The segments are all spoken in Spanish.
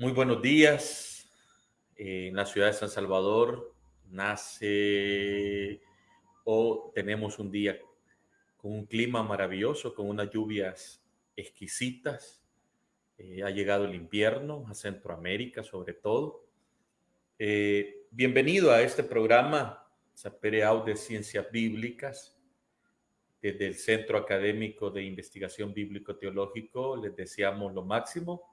Muy buenos días. Eh, en la ciudad de San Salvador nace o tenemos un día con un clima maravilloso, con unas lluvias exquisitas. Eh, ha llegado el invierno a Centroamérica sobre todo. Eh, bienvenido a este programa Zapereau de Ciencias Bíblicas desde el Centro Académico de Investigación Bíblico-Teológico. Les deseamos lo máximo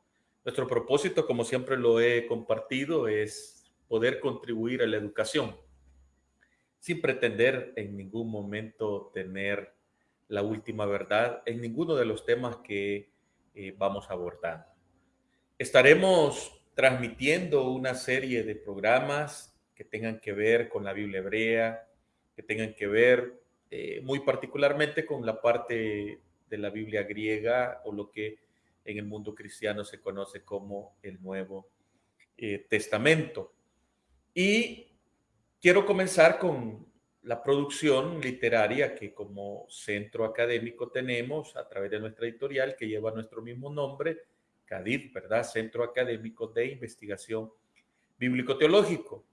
nuestro propósito, como siempre lo he compartido, es poder contribuir a la educación sin pretender en ningún momento tener la última verdad en ninguno de los temas que eh, vamos abordando. Estaremos transmitiendo una serie de programas que tengan que ver con la Biblia hebrea, que tengan que ver eh, muy particularmente con la parte de la Biblia griega o lo que en el mundo cristiano se conoce como el Nuevo eh, Testamento. Y quiero comenzar con la producción literaria que como centro académico tenemos a través de nuestra editorial que lleva nuestro mismo nombre, CADID, ¿verdad? Centro Académico de Investigación Bíblico-Teológico.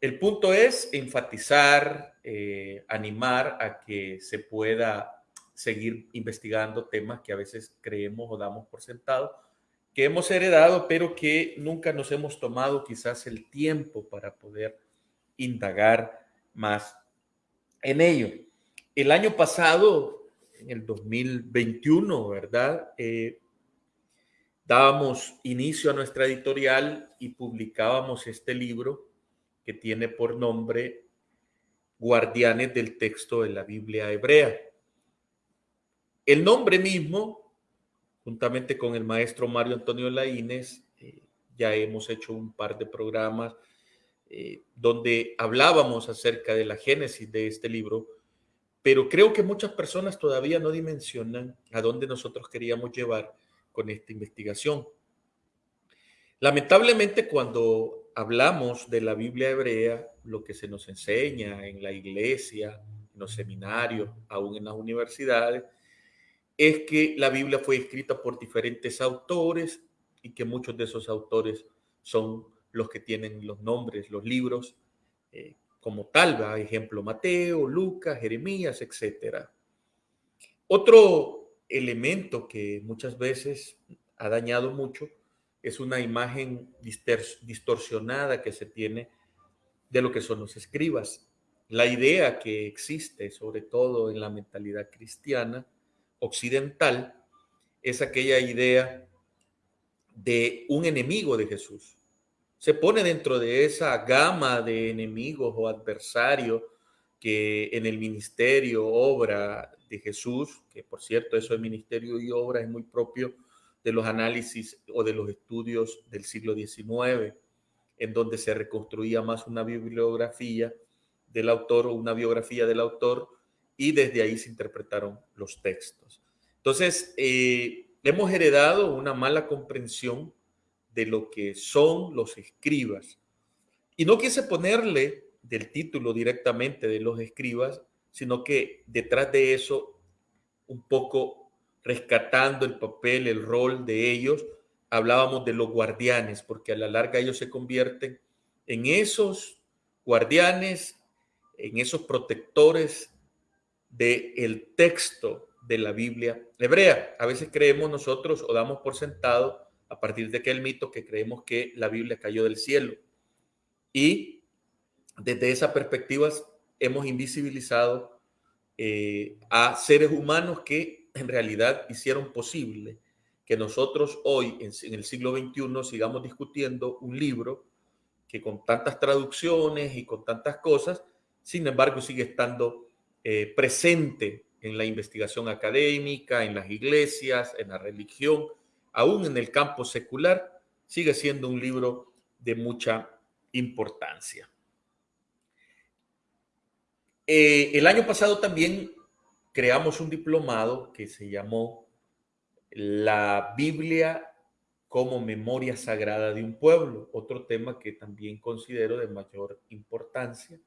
El punto es enfatizar, eh, animar a que se pueda seguir investigando temas que a veces creemos o damos por sentado, que hemos heredado, pero que nunca nos hemos tomado quizás el tiempo para poder indagar más en ello. El año pasado, en el 2021, ¿verdad? Eh, dábamos inicio a nuestra editorial y publicábamos este libro que tiene por nombre Guardianes del texto de la Biblia hebrea. El nombre mismo, juntamente con el maestro Mario Antonio Laínez, eh, ya hemos hecho un par de programas eh, donde hablábamos acerca de la génesis de este libro, pero creo que muchas personas todavía no dimensionan a dónde nosotros queríamos llevar con esta investigación. Lamentablemente cuando hablamos de la Biblia hebrea, lo que se nos enseña en la iglesia, en los seminarios, aún en las universidades, es que la Biblia fue escrita por diferentes autores y que muchos de esos autores son los que tienen los nombres, los libros, eh, como tal, ¿va? ejemplo, Mateo, Lucas, Jeremías, etc. Otro elemento que muchas veces ha dañado mucho es una imagen distorsionada que se tiene de lo que son los escribas. La idea que existe, sobre todo en la mentalidad cristiana, occidental es aquella idea de un enemigo de Jesús. Se pone dentro de esa gama de enemigos o adversarios que en el ministerio, obra de Jesús, que por cierto eso de ministerio y obra es muy propio de los análisis o de los estudios del siglo XIX, en donde se reconstruía más una bibliografía del autor o una biografía del autor y desde ahí se interpretaron los textos. Entonces, eh, hemos heredado una mala comprensión de lo que son los escribas. Y no quise ponerle del título directamente de los escribas, sino que detrás de eso, un poco rescatando el papel, el rol de ellos, hablábamos de los guardianes, porque a la larga ellos se convierten en esos guardianes, en esos protectores del el texto de la Biblia hebrea. A veces creemos nosotros o damos por sentado a partir de aquel mito que creemos que la Biblia cayó del cielo. Y desde esa perspectiva hemos invisibilizado eh, a seres humanos que en realidad hicieron posible que nosotros hoy, en el siglo XXI, sigamos discutiendo un libro que con tantas traducciones y con tantas cosas, sin embargo, sigue estando eh, presente en la investigación académica, en las iglesias, en la religión, aún en el campo secular, sigue siendo un libro de mucha importancia. Eh, el año pasado también creamos un diplomado que se llamó La Biblia como memoria sagrada de un pueblo, otro tema que también considero de mayor importancia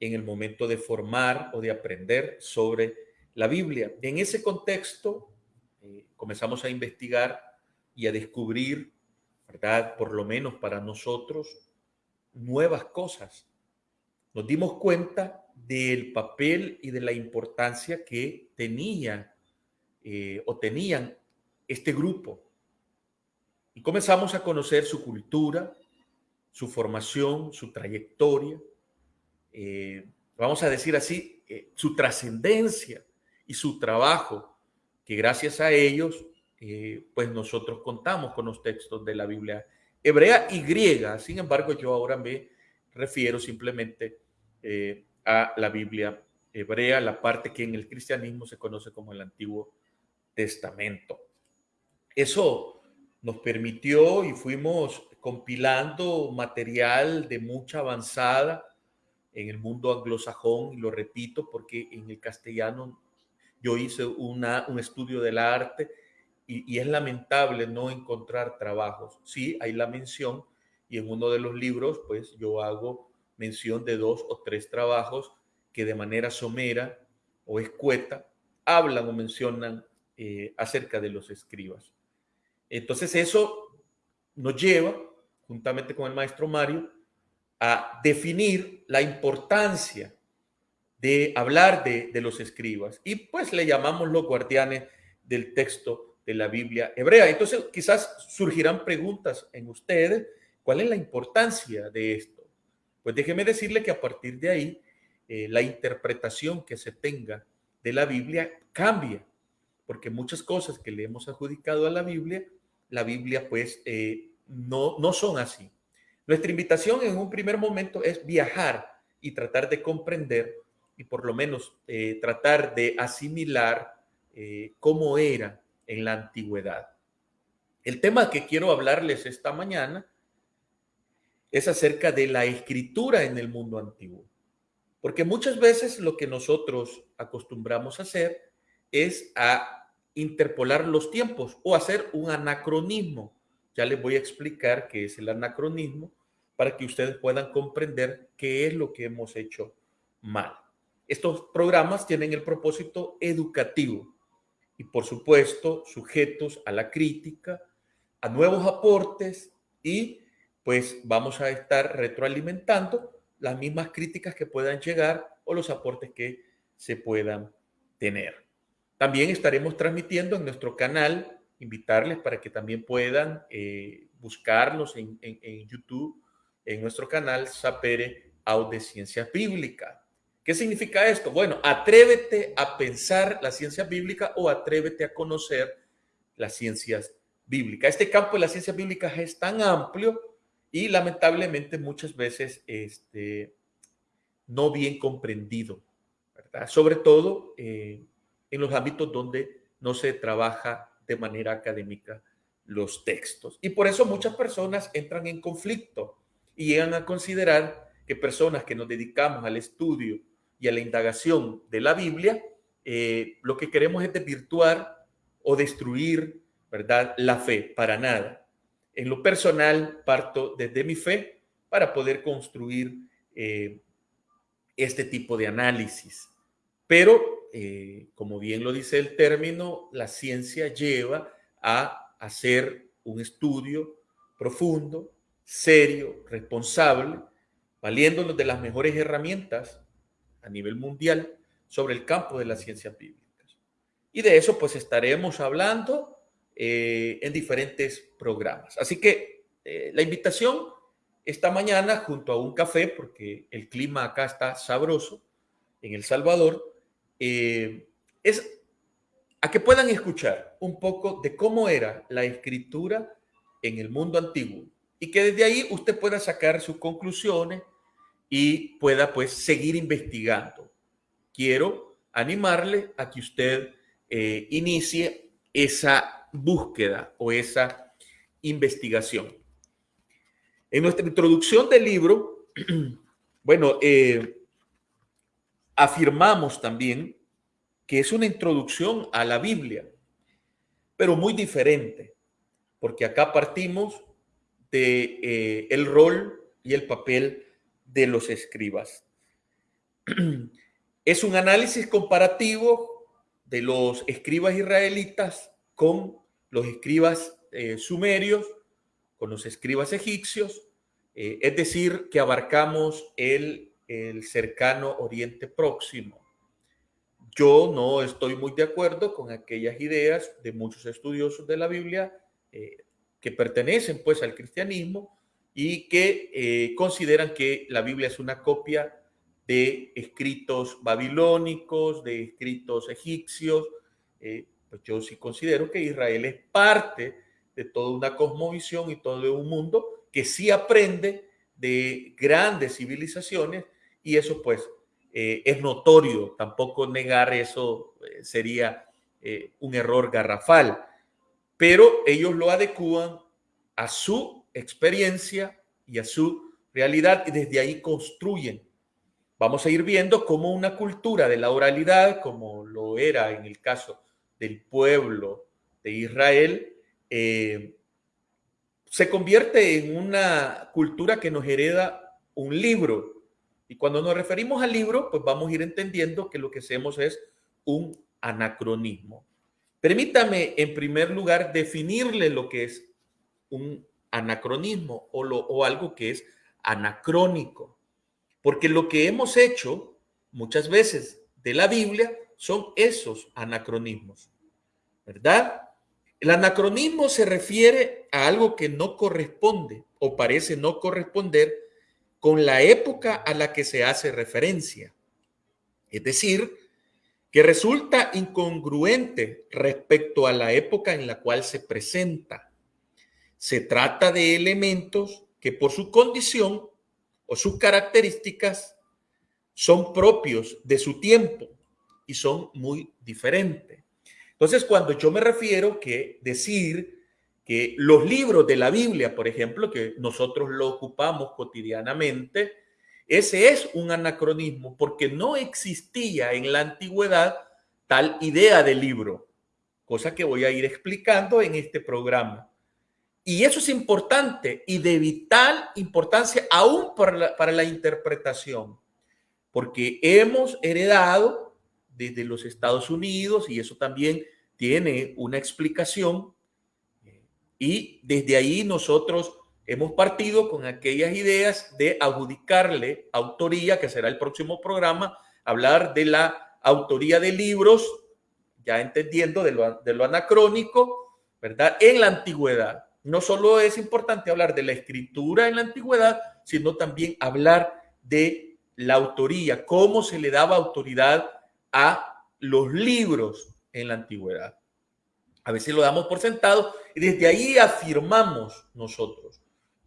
en el momento de formar o de aprender sobre la Biblia. En ese contexto, eh, comenzamos a investigar y a descubrir ¿verdad? Por lo menos para nosotros, nuevas cosas. Nos dimos cuenta del papel y de la importancia que tenía eh, o tenían este grupo. Y comenzamos a conocer su cultura, su formación, su trayectoria, eh, vamos a decir así, eh, su trascendencia y su trabajo, que gracias a ellos, pues nosotros contamos con los textos de la Biblia hebrea y griega. Sin embargo, yo ahora me refiero simplemente a la Biblia hebrea, la parte que en el cristianismo se conoce como el Antiguo Testamento. Eso nos permitió y fuimos compilando material de mucha avanzada en el mundo anglosajón, y lo repito porque en el castellano yo hice una, un estudio del arte y, es lamentable no encontrar trabajos. Sí, hay la mención y en uno de los libros pues yo hago mención de dos o tres trabajos que de manera somera o escueta hablan o mencionan eh, acerca de los escribas. Entonces eso nos lleva, juntamente con el maestro Mario, a definir la importancia de hablar de, de, los escribas y pues le llamamos los guardianes del texto de la Biblia hebrea. Entonces quizás surgirán preguntas en ustedes, ¿cuál es la importancia de esto? Pues déjeme decirle que a partir de ahí eh, la interpretación que se tenga de la Biblia cambia porque muchas cosas que le hemos adjudicado a la Biblia, la Biblia pues eh, no, no son así. Nuestra invitación en un primer momento es viajar y tratar de comprender y por lo menos eh, tratar de asimilar eh, cómo era en la antigüedad. El tema que quiero hablarles esta mañana es acerca de la escritura en el mundo antiguo. Porque muchas veces lo que nosotros acostumbramos a hacer es a interpolar los tiempos o hacer un anacronismo. Ya les voy a explicar qué es el anacronismo para que ustedes puedan comprender qué es lo que hemos hecho mal. Estos programas tienen el propósito educativo y por supuesto sujetos a la crítica, a nuevos aportes y pues vamos a estar retroalimentando las mismas críticas que puedan llegar o los aportes que se puedan tener. También estaremos transmitiendo en nuestro canal, invitarles para que también puedan eh, buscarnos en, YouTube, en nuestro canal Sapere Aude Ciencia Bíblica. ¿Qué significa esto? Bueno, atrévete a pensar la ciencia bíblica o atrévete a conocer las ciencias bíblicas. Este campo de la ciencia bíblica es tan amplio y lamentablemente muchas veces este, no bien comprendido, ¿verdad? Sobre todo eh, en los ámbitos donde no se trabaja de manera académica los textos. Y por eso muchas personas entran en conflicto llegan a considerar que personas que nos dedicamos al estudio y a la indagación de la Biblia, eh, lo que queremos es desvirtuar o destruir, ¿verdad? La fe, para nada. En lo personal, parto desde mi fe para poder construir eh, este tipo de análisis. Pero eh, como bien lo dice el término, la ciencia lleva a hacer un estudio profundo, serio, responsable, valiéndonos de las mejores herramientas a nivel mundial sobre el campo de las ciencias bíblicas. Y de eso pues estaremos hablando eh, en diferentes programas. Así que eh, la invitación esta mañana junto a un café, porque el clima acá está sabroso en El Salvador, eh, es a que puedan escuchar un poco de cómo era la escritura en el mundo antiguo y que desde ahí usted pueda sacar sus conclusiones y pueda pues seguir investigando. Quiero animarle a que usted eh, inicie esa búsqueda o esa investigación. En nuestra introducción del libro, bueno, eh, afirmamos también que es una introducción a la Biblia, pero muy diferente, porque acá partimos de eh, el rol y el papel de los escribas. Es un análisis comparativo de los escribas israelitas con los escribas eh, sumerios, con los escribas egipcios, eh, es decir, que abarcamos el, el cercano Oriente Próximo. Yo no estoy muy de acuerdo con aquellas ideas de muchos estudiosos de la Biblia que pertenecen pues al cristianismo y que eh, consideran que la Biblia es una copia de escritos babilónicos, de escritos egipcios. Eh, pues yo sí considero que Israel es parte de toda una cosmovisión y todo un mundo que sí aprende de grandes civilizaciones y eso pues eh, es notorio, tampoco negar eso eh, sería un error garrafal, pero ellos lo adecúan a su experiencia y a su realidad y desde ahí construyen. Vamos a ir viendo cómo una cultura de la oralidad, como lo era en el caso del pueblo de Israel, se convierte en una cultura que nos hereda un libro, y cuando nos referimos al libro, pues vamos a ir entendiendo que lo que hacemos es un anacronismo. Permítame, en primer lugar, definirle lo que es un anacronismo o, algo que es anacrónico. Porque lo que hemos hecho muchas veces de la Biblia son esos anacronismos, ¿verdad? El anacronismo se refiere a algo que no corresponde o parece no corresponder con la época a la que se hace referencia. Es decir, que resulta incongruente respecto a la época en la cual se presenta. Se trata de elementos que por su condición o sus características son propios de su tiempo y son muy diferentes. Entonces, cuando yo me refiero que decir que los libros de la Biblia, por ejemplo, que nosotros lo ocupamos cotidianamente, ese es un anacronismo porque no existía en la antigüedad tal idea de libro, cosa que voy a ir explicando en este programa. Y eso es importante y de vital importancia aún para la, para la interpretación, porque hemos heredado desde los Estados Unidos, y eso también tiene una explicación, y desde ahí nosotros hemos partido con aquellas ideas de adjudicarle autoría, que será el próximo programa, hablar de la autoría de libros, ya entendiendo de lo, anacrónico, ¿verdad? En la antigüedad. No solo es importante hablar de la escritura en la antigüedad, sino también hablar de la autoría, cómo se le daba autoridad a los libros en la antigüedad. A veces lo damos por sentado y desde ahí afirmamos nosotros.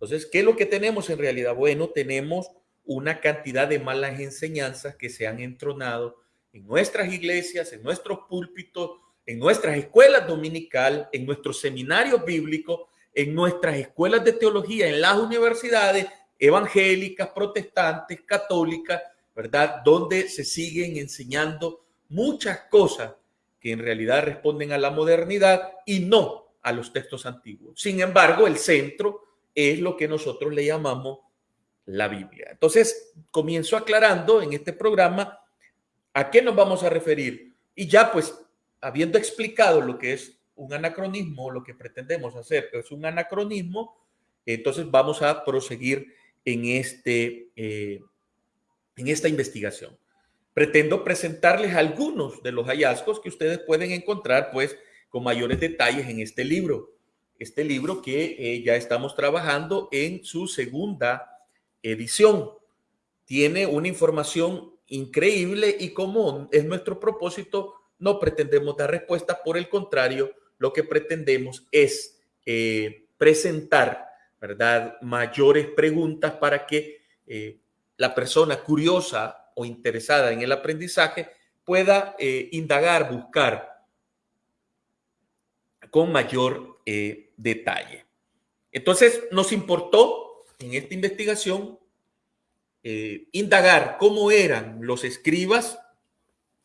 Entonces, ¿qué es lo que tenemos en realidad? Bueno, tenemos una cantidad de malas enseñanzas que se han entronado en nuestras iglesias, en nuestros púlpitos, en nuestras escuelas dominical, en nuestros seminarios bíblicos, en nuestras escuelas de teología, en las universidades evangélicas, protestantes, católicas, ¿verdad? Donde se siguen enseñando muchas cosas que en realidad responden a la modernidad y no a los textos antiguos. Sin embargo, el centro es lo que nosotros le llamamos la Biblia. Entonces, comienzo aclarando en este programa a qué nos vamos a referir. Y ya pues, habiendo explicado lo que es un anacronismo, lo que pretendemos hacer es un anacronismo, entonces vamos a proseguir en, este, eh, en esta investigación pretendo presentarles algunos de los hallazgos que ustedes pueden encontrar pues con mayores detalles en este libro. Este libro que eh, ya estamos trabajando en su segunda edición. Tiene una información increíble y como es nuestro propósito, no pretendemos dar respuesta, por el contrario, lo que pretendemos es eh, presentar, ¿verdad? Mayores preguntas para que eh, la persona curiosa o interesada en el aprendizaje pueda indagar, buscar con mayor eh, detalle. Entonces, nos importó en esta investigación eh, indagar cómo eran los escribas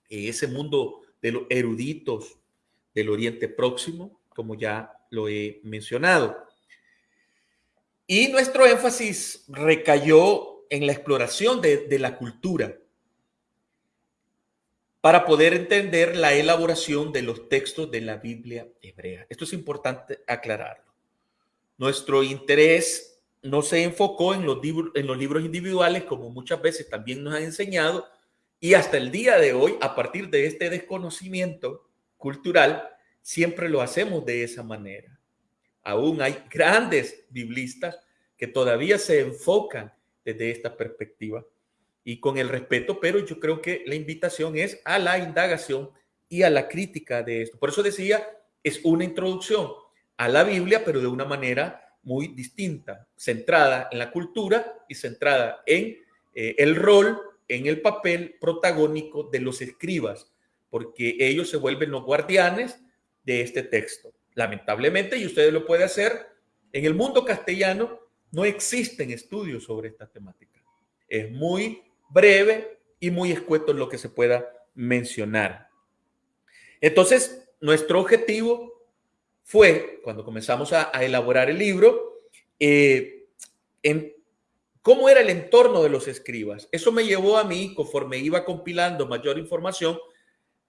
en ese mundo de los eruditos del Oriente Próximo, como ya lo he mencionado. Y nuestro énfasis recayó en la exploración de, la cultura para poder entender la elaboración de los textos de la Biblia hebrea. Esto es importante aclararlo. nuestro interés no se enfocó en los, libros individuales, como muchas veces también nos han enseñado, y hasta el día de hoy, a partir de este desconocimiento cultural, siempre lo hacemos de esa manera. Aún hay grandes biblistas que todavía se enfocan desde esta perspectiva y con el respeto, pero yo creo que la invitación es a la indagación y a la crítica de esto. Por eso decía, es una introducción a la Biblia, pero de una manera muy distinta, centrada en la cultura y centrada en eh, el rol, en el papel protagónico de los escribas, porque ellos se vuelven los guardianes de este texto. Lamentablemente, y ustedes lo pueden hacer, en el mundo castellano no existen estudios sobre esta temática. Es muy breve y muy escueto en lo que se pueda mencionar. Entonces, nuestro objetivo fue, cuando comenzamos a, elaborar el libro, eh, en cómo era el entorno de los escribas. Eso me llevó a mí, conforme iba compilando mayor información,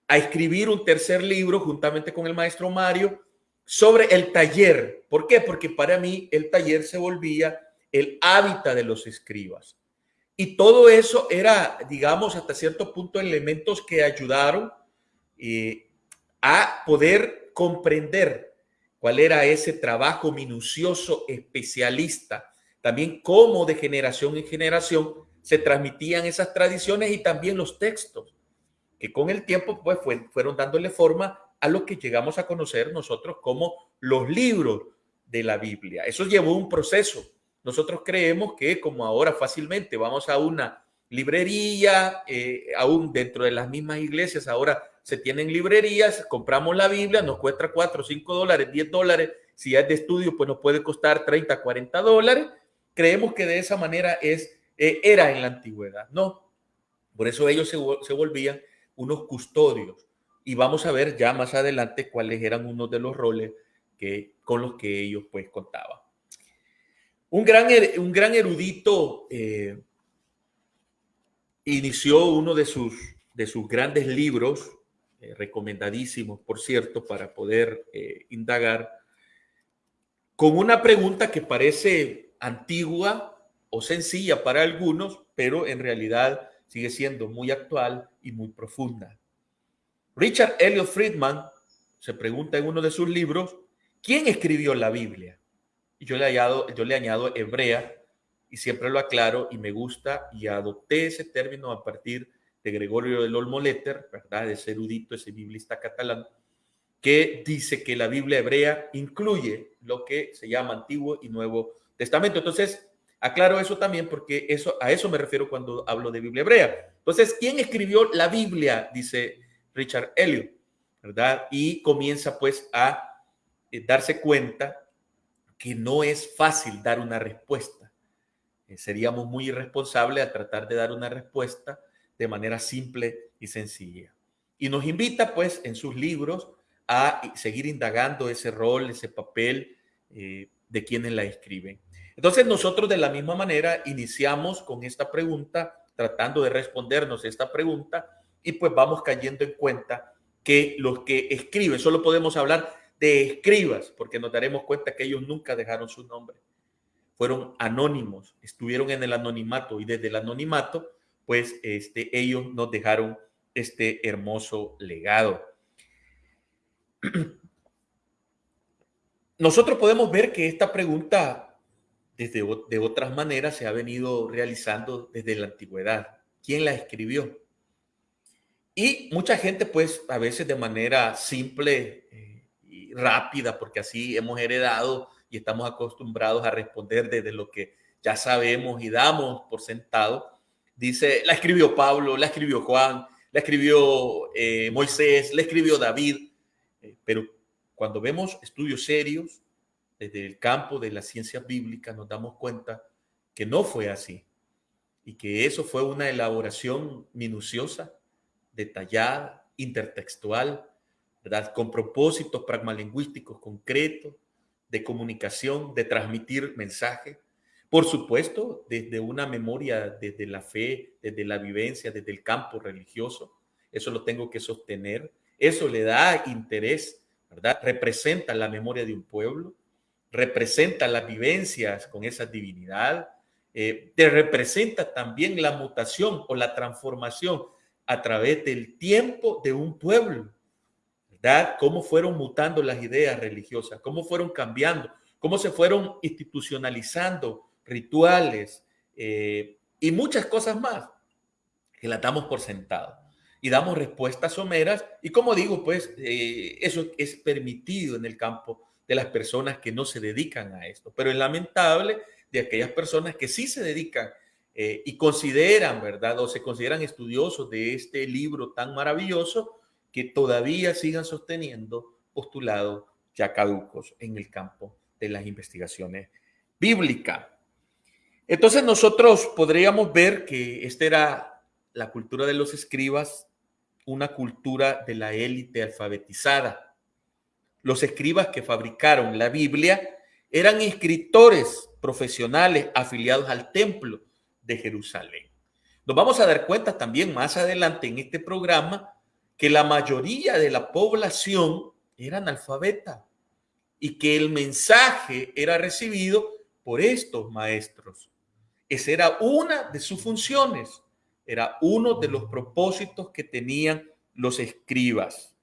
a escribir un tercer libro juntamente con el maestro Mario sobre el taller. ¿Por qué? Porque para mí el taller se volvía el hábitat de los escribas. Y todo eso era, digamos, hasta cierto punto elementos que ayudaron eh, a poder comprender cuál era ese trabajo minucioso, especialista, también cómo de generación en generación se transmitían esas tradiciones y también los textos, que con el tiempo pues fueron dándole forma a lo que llegamos a conocer nosotros como los libros de la Biblia. Eso llevó un proceso. Nosotros creemos que como ahora fácilmente vamos a una librería, eh, aún dentro de las mismas iglesias, ahora se tienen librerías, compramos la Biblia, nos cuesta 4, 5 dólares, 10 dólares. Si es de estudio, pues nos puede costar 30, 40 dólares. Creemos que de esa manera es, eh, era en la antigüedad. No, por eso ellos se, se volvían unos custodios y vamos a ver ya más adelante cuáles eran unos de los roles que, con los que ellos pues contaban. Un gran, un gran erudito eh, inició uno de sus, de sus grandes libros, eh, recomendadísimos, por cierto, para poder eh, indagar, con una pregunta que parece antigua o sencilla para algunos, pero en realidad sigue siendo muy actual y muy profunda. Richard Elliot Friedman se pregunta en uno de sus libros, ¿quién escribió la Biblia? Yo le añado, yo le añado hebrea y siempre lo aclaro y me gusta y adopté ese término a partir de Gregorio del Olmo Letter, ¿verdad? Ese erudito, ese biblista catalán, que dice que la Biblia hebrea incluye lo que se llama Antiguo y Nuevo Testamento. Entonces, aclaro eso también porque eso, a eso me refiero cuando hablo de Biblia hebrea. Entonces, ¿quién escribió la Biblia? Dice Richard Elliot, ¿verdad? Y comienza pues a eh, darse cuenta que no es fácil dar una respuesta. Eh, seríamos muy irresponsables a tratar de dar una respuesta de manera simple y sencilla. Y nos invita pues en sus libros a seguir indagando ese rol, ese papel eh, de quienes la escriben. Entonces nosotros de la misma manera iniciamos con esta pregunta, tratando de respondernos esta pregunta y pues vamos cayendo en cuenta que los que escriben, solo podemos hablar de escribas, porque nos daremos cuenta que ellos nunca dejaron su nombre. Fueron anónimos, estuvieron en el anonimato y desde el anonimato, pues este, ellos nos dejaron este hermoso legado. Nosotros podemos ver que esta pregunta desde de otras maneras se ha venido realizando desde la antigüedad. ¿Quién la escribió? Y mucha gente, pues, a veces de manera simple eh, rápida, porque así hemos heredado y estamos acostumbrados a responder desde lo que ya sabemos y damos por sentado, dice, la escribió Pablo, la escribió Juan, la escribió eh, Moisés, la escribió David, eh, pero cuando vemos estudios serios desde el campo de la ciencia bíblica, nos damos cuenta que no fue así y que eso fue una elaboración minuciosa detallada, intertextual, Con propósitos pragmalingüísticos concretos, de comunicación, de transmitir mensaje. Por supuesto, desde una memoria, desde la fe, desde la vivencia, desde el campo religioso. Eso lo tengo que sostener. Eso le da interés, ¿verdad? Representa la memoria de un pueblo. representa las vivencias con esa divinidad, eh, te representa también la mutación o la transformación a través del tiempo de un pueblo, ¿verdad? Cómo fueron mutando las ideas religiosas, cómo fueron cambiando, cómo se fueron institucionalizando rituales eh, y muchas cosas más que las damos por sentado y damos respuestas someras y como digo, pues eh, eso es permitido en el campo de las personas que no se dedican a esto, pero es lamentable de aquellas personas que sí se dedican eh, y consideran, ¿verdad? O se consideran estudiosos de este libro tan maravilloso que todavía sigan sosteniendo postulados ya caducos en el campo de las investigaciones bíblicas. Entonces nosotros podríamos ver que esta era la cultura de los escribas, una cultura de la élite alfabetizada. Los escribas que fabricaron la Biblia eran escritores profesionales afiliados al templo de Jerusalén. Nos vamos a dar cuenta también más adelante en este programa que la mayoría de la población era analfabeta y que el mensaje era recibido por estos maestros. Esa era una de sus funciones, era uno de los propósitos que tenían los escribas.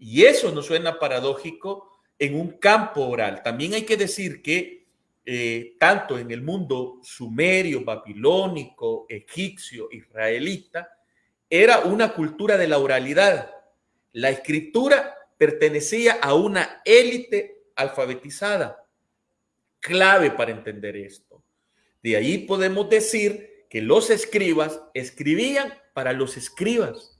Y eso nos suena paradójico en un campo oral. También hay que decir que eh, tanto en el mundo sumerio, babilónico, egipcio, israelita, era una cultura de la oralidad. La escritura pertenecía a una élite alfabetizada. Clave para entender esto. De ahí podemos decir que los escribas escribían para los escribas.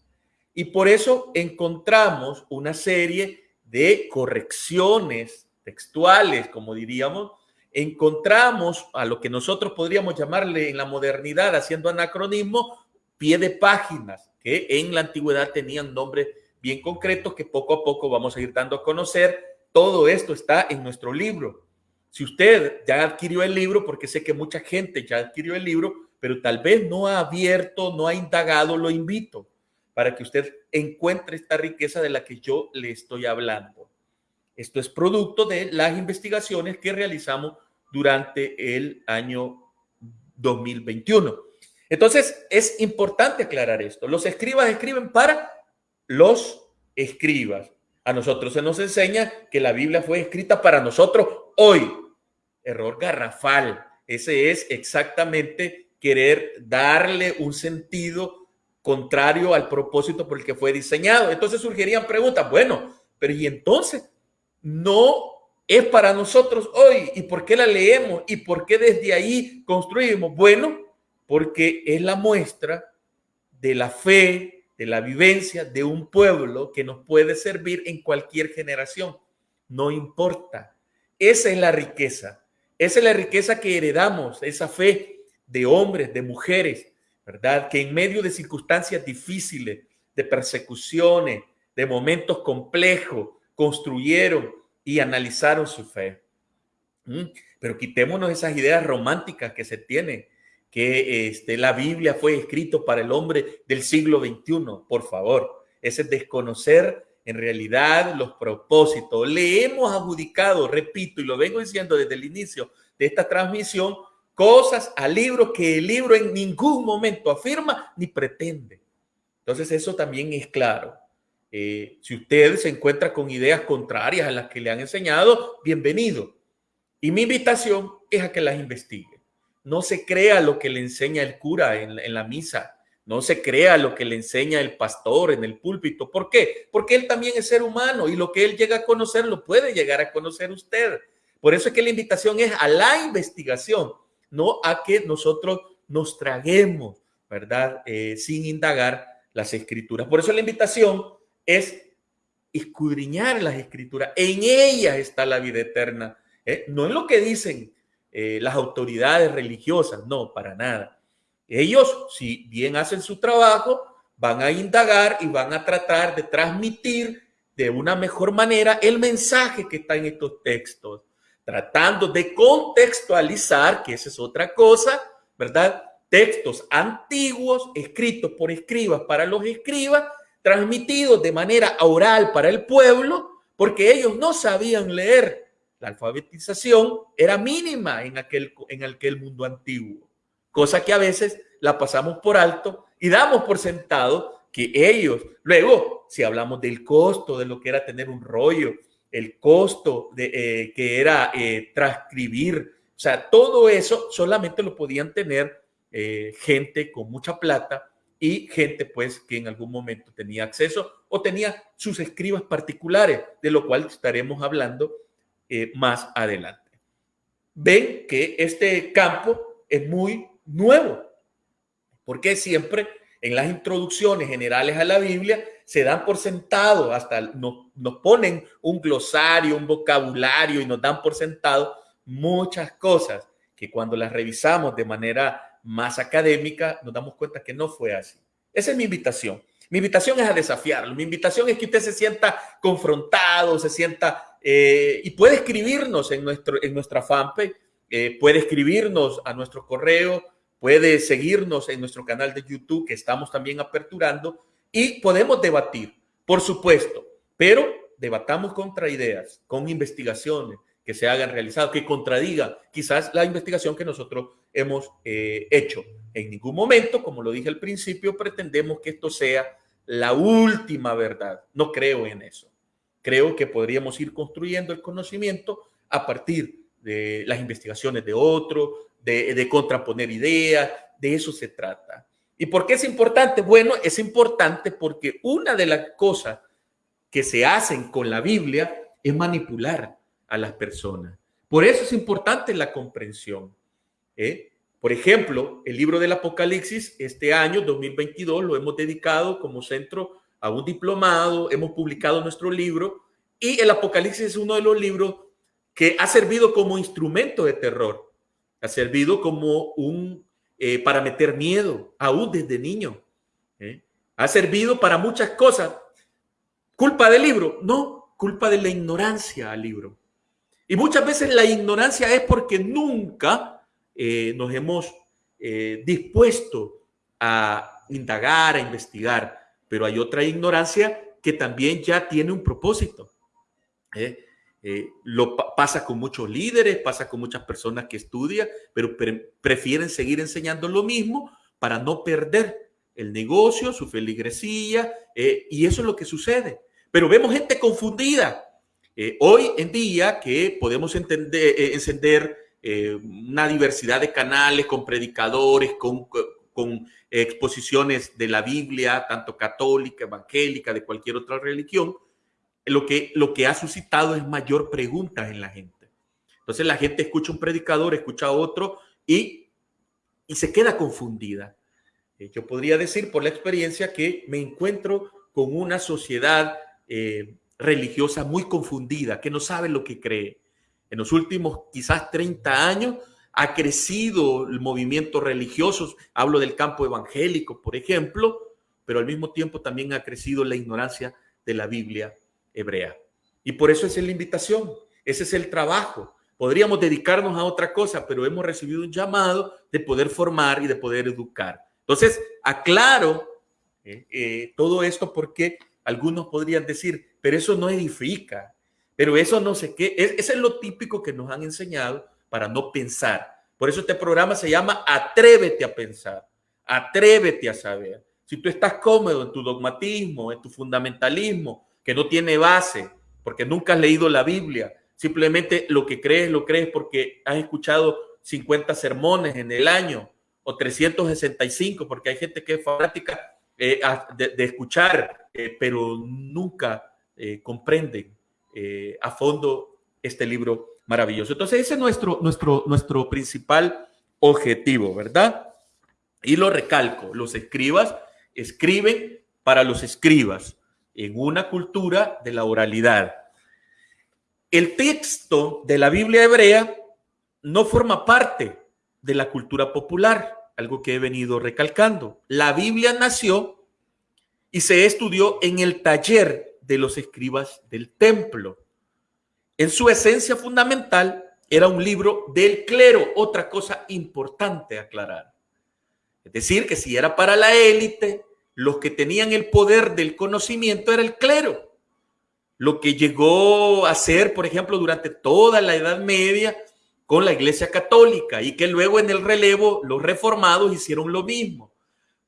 Y por eso encontramos una serie de correcciones textuales, como diríamos, encontramos a lo que nosotros podríamos llamarle en la modernidad, haciendo anacronismo, pie de páginas, que en la antigüedad tenían nombres bien concretos que poco a poco vamos a ir dando a conocer. Todo esto está en nuestro libro. Si usted ya adquirió el libro, porque sé que mucha gente ya adquirió el libro, pero tal vez no ha abierto, no ha indagado, lo invito para que usted encuentre esta riqueza de la que yo le estoy hablando. Esto es producto de las investigaciones que realizamos durante el año 2021. Entonces, es importante aclarar esto. Los escribas escriben para los escribas. A nosotros se nos enseña que la Biblia fue escrita para nosotros hoy. Error garrafal. Ese es exactamente querer darle un sentido contrario al propósito por el que fue diseñado. Entonces surgirían preguntas, bueno, pero y entonces no es para nosotros hoy. ¿Y por qué la leemos? ¿Y por qué desde ahí construimos? Bueno, porque es la muestra de la fe, de la vivencia de un pueblo que nos puede servir en cualquier generación. No importa. Esa es la riqueza. Esa es la riqueza que heredamos, esa fe de hombres, de mujeres, ¿verdad? Que en medio de circunstancias difíciles, de persecuciones, de momentos complejos, construyeron y analizaron su fe. ¿Mm? Pero quitémonos esas ideas románticas que se tienen, que este, la Biblia fue escrito para el hombre del siglo XXI, por favor. Ese es desconocer en realidad los propósitos. Le hemos adjudicado, repito, y lo vengo diciendo desde el inicio de esta transmisión, cosas al libro que el libro en ningún momento afirma ni pretende. Entonces eso también es claro. Eh, si usted se encuentra con ideas contrarias a las que le han enseñado, bienvenido. Y mi invitación es a que las investigue. No se crea lo que le enseña el cura en, la misa. No se crea lo que le enseña el pastor en el púlpito. ¿Por qué? Porque él también es ser humano y lo que él llega a conocer lo puede llegar a conocer usted. Por eso es que la invitación es a la investigación no a que nosotros nos traguemos, ¿verdad? Eh, sin indagar las escrituras. Por eso la invitación es escudriñar las escrituras. En ellas está la vida eterna. ¿eh? No en lo que dicen eh, las autoridades religiosas, no, para nada. Ellos, si bien hacen su trabajo, van a indagar y van a tratar de transmitir de una mejor manera el mensaje que está en estos textos tratando de contextualizar, que esa es otra cosa, ¿verdad? Textos antiguos escritos por escribas para los escribas, transmitidos de manera oral para el pueblo, porque ellos no sabían leer la alfabetización era mínima en aquel, en aquel mundo antiguo, cosa que a veces la pasamos por alto y damos por sentado que ellos, luego, si hablamos del costo de lo que era tener un rollo, el costo de, eh, que era eh, transcribir, o sea, todo eso solamente lo podían tener eh, gente con mucha plata y gente pues que en algún momento tenía acceso o tenía sus escribas particulares, de lo cual estaremos hablando eh, más adelante. Ven que este campo es muy nuevo, porque siempre en las introducciones generales a la Biblia se dan por sentado, hasta nos, nos ponen un glosario, un vocabulario y nos dan por sentado muchas cosas que cuando las revisamos de manera más académica, nos damos cuenta que no fue así. Esa es mi invitación. Mi invitación es a desafiarlo. Mi invitación es que usted se sienta confrontado, se sienta eh, y puede escribirnos en, nuestro, en nuestra fanpage, eh, puede escribirnos a nuestro correo, puede seguirnos en nuestro canal de YouTube que estamos también aperturando y podemos debatir, por supuesto, pero debatamos contra ideas, con investigaciones, que se hagan realizados, que contradigan quizás la investigación que nosotros hemos eh, hecho. En ningún momento, como lo dije al principio, pretendemos que esto sea la última verdad. No creo en eso. Creo que podríamos ir construyendo el conocimiento a partir de las investigaciones de otros, de, de contraponer ideas, de eso se trata. ¿Y por qué es importante? Bueno, es importante porque una de las cosas que se hacen con la Biblia es manipular a las personas. Por eso es importante la comprensión. ¿eh? Por ejemplo, el libro del Apocalipsis, este año 2022, lo hemos dedicado como centro a un diplomado, hemos publicado nuestro libro y el Apocalipsis es uno de los libros que ha servido como instrumento de terror, ha servido como un, eh, para meter miedo, aún desde niño. ¿eh? Ha servido para muchas cosas. ¿Culpa del libro? No, culpa de la ignorancia al libro. Y muchas veces la ignorancia es porque nunca eh, nos hemos dispuesto a indagar, a investigar, pero hay otra ignorancia que también ya tiene un propósito. ¿eh? lo pasa con muchos líderes, pasa con muchas personas que estudian, pero prefieren seguir enseñando lo mismo para no perder el negocio, su feligresía, y eso es lo que sucede. Pero vemos gente confundida, eh, hoy en día que podemos eh, encender eh, una diversidad de canales con predicadores, con, con exposiciones de la Biblia, tanto católica, evangélica, de cualquier otra religión, lo que, lo que ha suscitado es mayor preguntas en la gente. Entonces la gente escucha un predicador, escucha otro y, y se queda confundida. Yo podría decir por la experiencia que me encuentro con una sociedad eh, religiosa muy confundida, que no sabe lo que cree. En los últimos quizás 30 años ha crecido el movimiento religioso, hablo del campo evangélico, por ejemplo, pero al mismo tiempo también ha crecido la ignorancia de la Biblia hebrea. Y por eso es la invitación, ese es el trabajo. Podríamos dedicarnos a otra cosa, pero hemos recibido un llamado de poder formar y de poder educar. Entonces, aclaro eh, eh, todo esto porque algunos podrían decir, pero eso no edifica, pero eso no sé qué. Ese es lo típico que nos han enseñado para no pensar. Por eso este programa se llama Atrévete a pensar, atrévete a saber. Si tú estás cómodo en tu dogmatismo, en tu fundamentalismo, que no tiene base, porque nunca has leído la Biblia, simplemente lo que crees lo crees porque has escuchado 50 sermones en el año o 365, porque hay gente que es fanática eh, de, escuchar, eh, pero nunca eh, comprenden a fondo este libro maravilloso. Entonces, ese es nuestro, nuestro, nuestro principal objetivo, ¿verdad? Y lo recalco, los escribas escriben para los escribas en una cultura de la oralidad. El texto de la Biblia hebrea no forma parte de la cultura popular algo que he venido recalcando. La Biblia nació y se estudió en el taller de los escribas del templo. En su esencia fundamental era un libro del clero, otra cosa importante aclarar. Es decir, que si era para la élite, los que tenían el poder del conocimiento era el clero. lo que llegó a ser, por ejemplo, durante toda la Edad Media con la Iglesia Católica y que luego en el relevo los reformados hicieron lo mismo.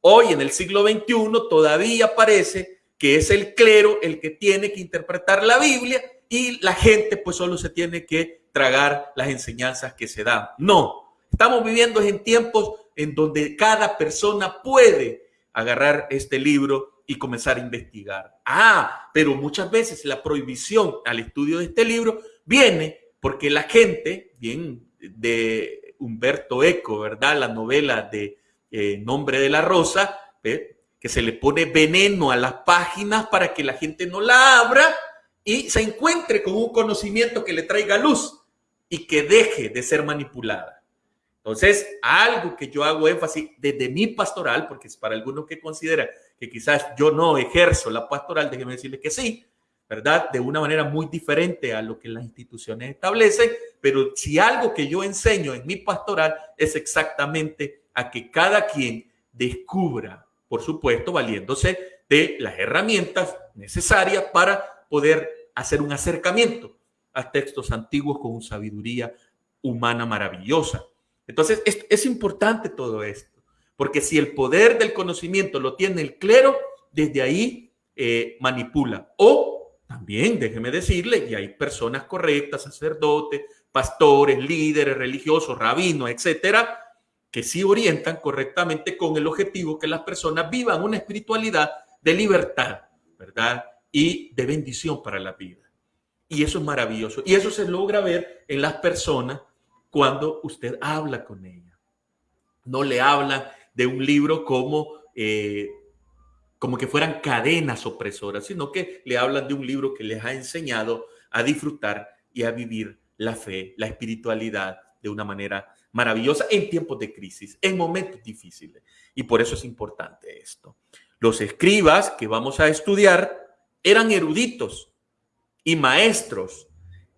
Hoy en el siglo XXI todavía parece que es el clero el que tiene que interpretar la Biblia y la gente pues solo se tiene que tragar las enseñanzas que se dan. No, estamos viviendo en tiempos en donde cada persona puede agarrar este libro y comenzar a investigar. Ah, pero muchas veces la prohibición al estudio de este libro viene porque la gente, bien de Humberto Eco, ¿verdad? La novela de eh, Nombre de la Rosa, que se le pone veneno a las páginas para que la gente no la abra y se encuentre con un conocimiento que le traiga luz y que deje de ser manipulada. Entonces, algo que yo hago énfasis desde mi pastoral, porque es para algunos que consideran que quizás yo no ejerzo la pastoral, déjeme decirle que sí, ¿verdad? De una manera muy diferente a lo que las instituciones establecen, pero si algo que yo enseño en mi pastoral es exactamente a que cada quien descubra, por supuesto, valiéndose de las herramientas necesarias para poder hacer un acercamiento a textos antiguos con sabiduría humana maravillosa. Entonces, es, importante todo esto, porque si el poder del conocimiento lo tiene el clero, desde ahí eh, manipula. O también, déjeme decirle, y hay personas correctas, sacerdotes, pastores, líderes religiosos, rabinos, etcétera, que sí orientan correctamente con el objetivo que las personas vivan una espiritualidad de libertad, ¿verdad? Y de bendición para la vida. Y eso es maravilloso. Y eso se logra ver en las personas cuando usted habla con ella. No le hablan de un libro como, eh, como que fueran cadenas opresoras, sino que le hablan de un libro que les ha enseñado a disfrutar y a vivir la fe, la espiritualidad de una manera maravillosa en tiempos de crisis, en momentos difíciles. Y por eso es importante esto. Los escribas que vamos a estudiar eran eruditos y maestros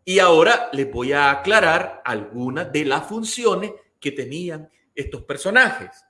y ahora les voy a aclarar algunas de las funciones que tenían estos personajes.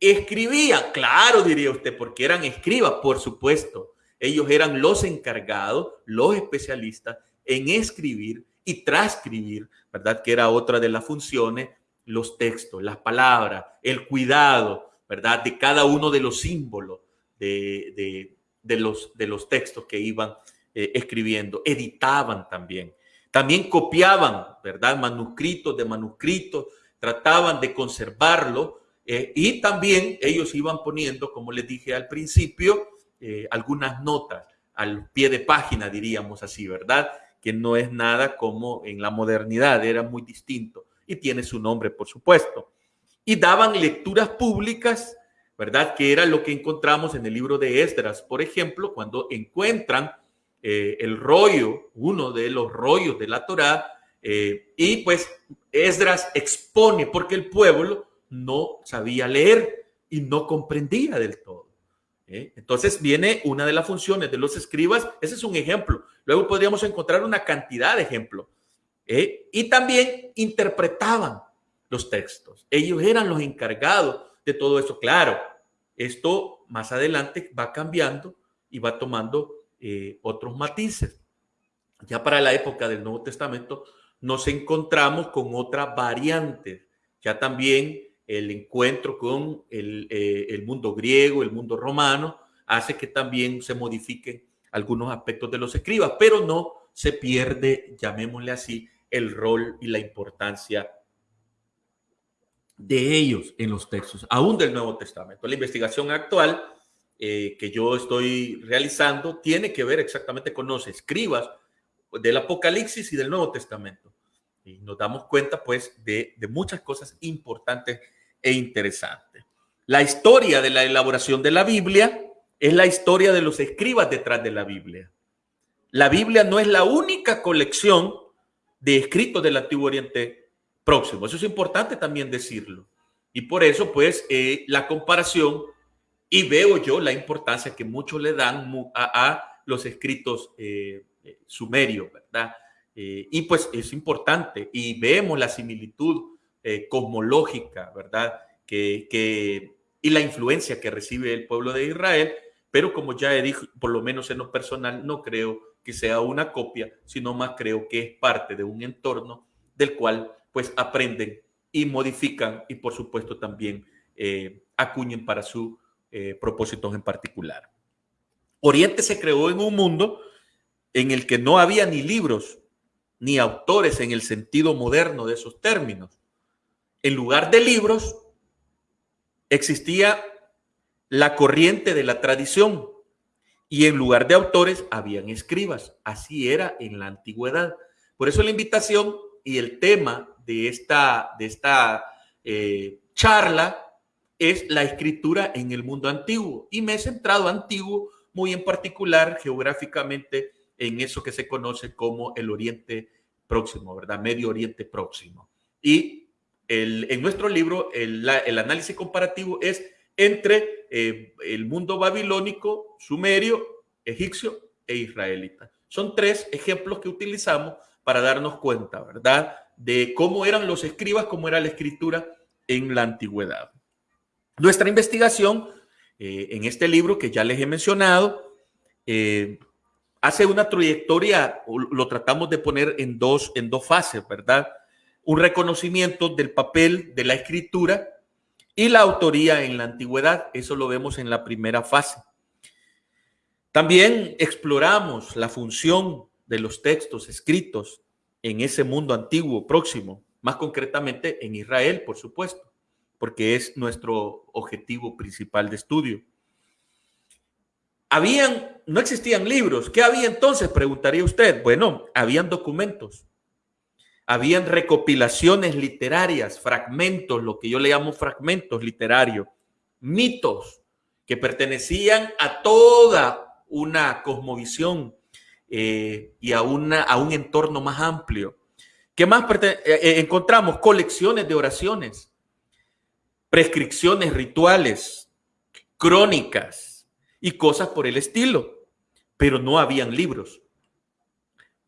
Escribían, claro, diría usted, porque eran escribas, por supuesto. Ellos eran los encargados, los especialistas en escribir y transcribir, ¿verdad? Que era otra de las funciones, los textos, las palabras, el cuidado, ¿verdad? De cada uno de los símbolos de, los, de los textos que iban eh, escribiendo. Editaban también. También copiaban, ¿verdad? Manuscritos de manuscritos, trataban de conservarlo eh, y también ellos iban poniendo, como les dije al principio, eh, algunas notas al pie de página, diríamos así, ¿verdad? Que no es nada como en la modernidad, era muy distinto y tiene su nombre, por supuesto. Y daban lecturas públicas, ¿verdad? Que era lo que encontramos en el libro de Esdras, por ejemplo, cuando encuentran eh, el rollo, uno de los rollos de la Torá, eh, y pues Esdras expone porque el pueblo no sabía leer y no comprendía del todo. ¿eh? Entonces viene una de las funciones de los escribas, ese es un ejemplo. Luego podríamos encontrar una cantidad de ejemplos. Y también interpretaban los textos. Ellos eran los encargados de todo eso. Claro, esto más adelante va cambiando y va tomando eh, otros matices. Ya para la época del Nuevo Testamento nos encontramos con otra variante. Ya también el encuentro con el, eh, el mundo griego, el mundo romano, hace que también se modifiquen algunos aspectos de los escribas, pero no se pierde, llamémosle así, el rol y la importancia de ellos en los textos, aún del Nuevo Testamento. La investigación actual eh, que yo estoy realizando tiene que ver exactamente con los escribas del Apocalipsis y del Nuevo Testamento. Y nos damos cuenta, pues, de, de muchas cosas importantes e interesantes. La historia de la elaboración de la Biblia es la historia de los escribas detrás de la Biblia. La Biblia no es la única colección de escritos del Antiguo Oriente Próximo. Eso es importante también decirlo. Y por eso, pues, eh, la comparación y veo yo la importancia que muchos le dan a, los escritos eh, eh, sumerios, ¿verdad? Eh, y pues es importante y vemos la similitud cosmológica, ¿verdad? Que, y la influencia que recibe el pueblo de Israel, pero como ya he dicho, por lo menos en lo personal, no creo que sea una copia, sino más creo que es parte de un entorno del cual pues aprenden y modifican y por supuesto también eh, acuñen para sus eh, propósitos en particular. Oriente se creó en un mundo en el que no había ni libros ni autores en el sentido moderno de esos términos. En lugar de libros, existía la corriente de la tradición y en lugar de autores habían escribas. Así era en la antigüedad. Por eso la invitación y el tema de esta, de esta eh, charla es la escritura en el mundo antiguo. Y me he centrado antiguo muy en particular geográficamente en eso que se conoce como el Oriente Próximo, ¿verdad? Medio Oriente Próximo. Y el, en nuestro libro el, el, análisis comparativo es entre eh, el mundo babilónico, sumerio, egipcio e israelita. Son tres ejemplos que utilizamos para darnos cuenta, ¿verdad? De cómo eran los escribas, cómo era la escritura en la antigüedad. Nuestra investigación eh, en este libro que ya les he mencionado, eh, hace una trayectoria, lo tratamos de poner en dos, en dos fases, ¿verdad? Un reconocimiento del papel de la escritura y la autoría en la antigüedad, eso lo vemos en la primera fase. También exploramos la función de los textos escritos en ese mundo antiguo próximo, más concretamente en Israel, por supuesto porque es nuestro objetivo principal de estudio. Habían, no existían libros. ¿Qué había entonces? Preguntaría usted. Bueno, habían documentos. Habían recopilaciones literarias, fragmentos, lo que yo le llamo fragmentos literarios, mitos que pertenecían a toda una cosmovisión eh, y a, una, a un entorno más amplio. ¿Qué más eh, eh, encontramos? Colecciones de oraciones prescripciones rituales, crónicas y cosas por el estilo, pero no habían libros,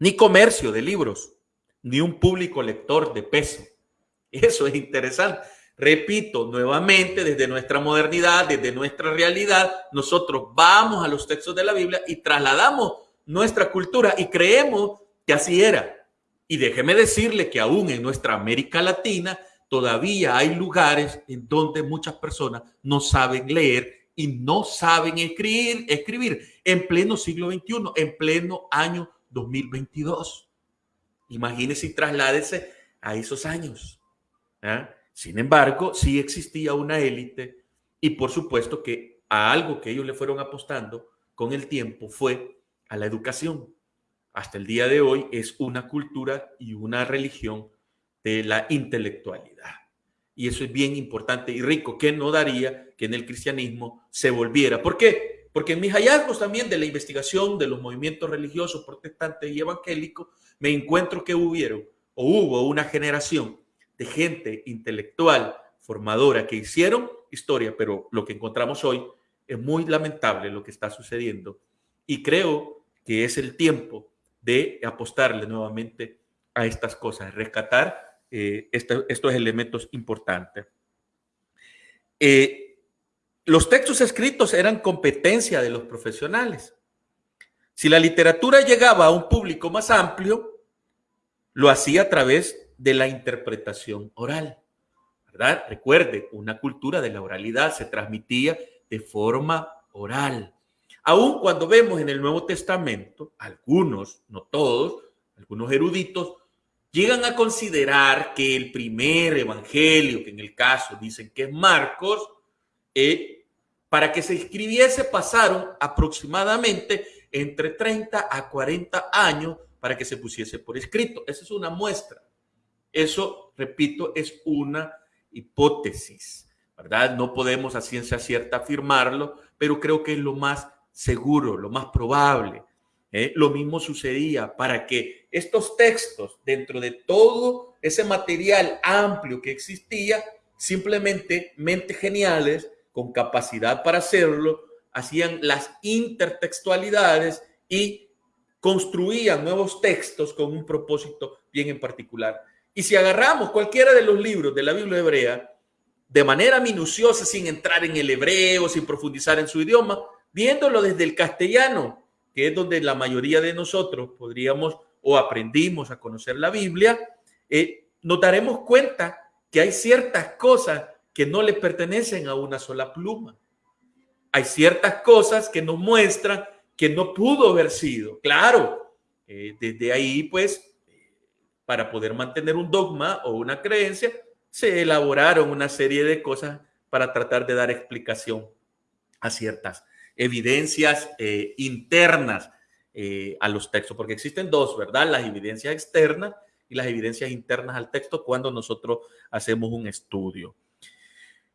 ni comercio de libros, ni un público lector de peso. Eso es interesante. Repito nuevamente, desde nuestra modernidad, desde nuestra realidad, nosotros vamos a los textos de la Biblia y trasladamos nuestra cultura y creemos que así era. Y déjeme decirle que aún en nuestra América Latina todavía hay lugares en donde muchas personas no saben leer y no saben escribir, escribir en pleno siglo XXI, en pleno año 2022. Imagínese y trasládese a esos años. ¿ah? Sin embargo, sí existía una élite y por supuesto que a algo que ellos le fueron apostando con el tiempo fue a la educación. Hasta el día de hoy es una cultura y una religión de la intelectualidad. Y eso es bien importante y rico, que no daría que en el cristianismo se volviera. ¿Por qué? Porque en mis hallazgos también de la investigación de los movimientos religiosos protestantes y evangélicos, me encuentro que hubieron o hubo una generación de gente intelectual, formadora, que hicieron historia, pero lo que encontramos hoy es muy lamentable lo que está sucediendo. Y creo que es el tiempo de apostarle nuevamente a estas cosas, rescatar eh, estos elementos importantes. Eh, los textos escritos eran competencia de los profesionales. Si la literatura llegaba a un público más amplio, lo hacía a través de la interpretación oral. ¿verdad? Recuerde, una cultura de la oralidad se transmitía de forma oral. Aún cuando vemos en el Nuevo Testamento, algunos, no todos, algunos eruditos llegan a considerar que el primer evangelio, que en el caso dicen que es Marcos, eh, para que se escribiese pasaron aproximadamente entre 30 a 40 años para que se pusiese por escrito. Esa es una muestra. Eso, repito, es una hipótesis, ¿verdad? No podemos a ciencia cierta afirmarlo, pero creo que es lo más seguro, lo más probable. ¿eh? Lo mismo sucedía para que estos textos, dentro de todo ese material amplio que existía, simplemente mentes geniales con capacidad para hacerlo, hacían las intertextualidades y construían nuevos textos con un propósito bien en particular. Y si agarramos cualquiera de los libros de la Biblia hebrea, de manera minuciosa, sin entrar en el hebreo, sin profundizar en su idioma, viéndolo desde el castellano, que es donde la mayoría de nosotros podríamos o aprendimos a conocer la Biblia, eh, nos daremos cuenta que hay ciertas cosas que no le pertenecen a una sola pluma. Hay ciertas cosas que nos muestran que no pudo haber sido. Claro, eh, desde ahí, pues, para poder mantener un dogma o una creencia, se elaboraron una serie de cosas para tratar de dar explicación a ciertas evidencias eh, internas eh, a los textos, porque existen dos, ¿verdad? Las evidencias externas y las evidencias internas al texto cuando nosotros hacemos un estudio.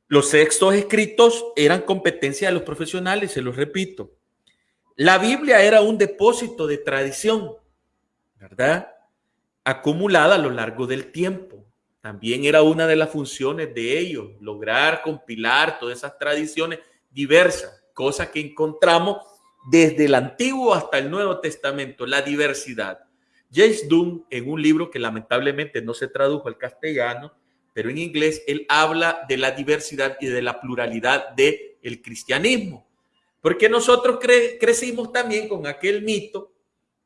Los textos escritos eran competencia de los profesionales, se los repito. La Biblia era un depósito de tradición, ¿verdad? Acumulada a lo largo del tiempo. También era una de las funciones de ellos, lograr compilar todas esas tradiciones diversas, cosas que encontramos desde el Antiguo hasta el Nuevo Testamento, la diversidad. James Dunn, en un libro que lamentablemente no se tradujo al castellano, pero en inglés, él habla de la diversidad y de la pluralidad del el cristianismo. Porque nosotros crecimos también con aquel mito,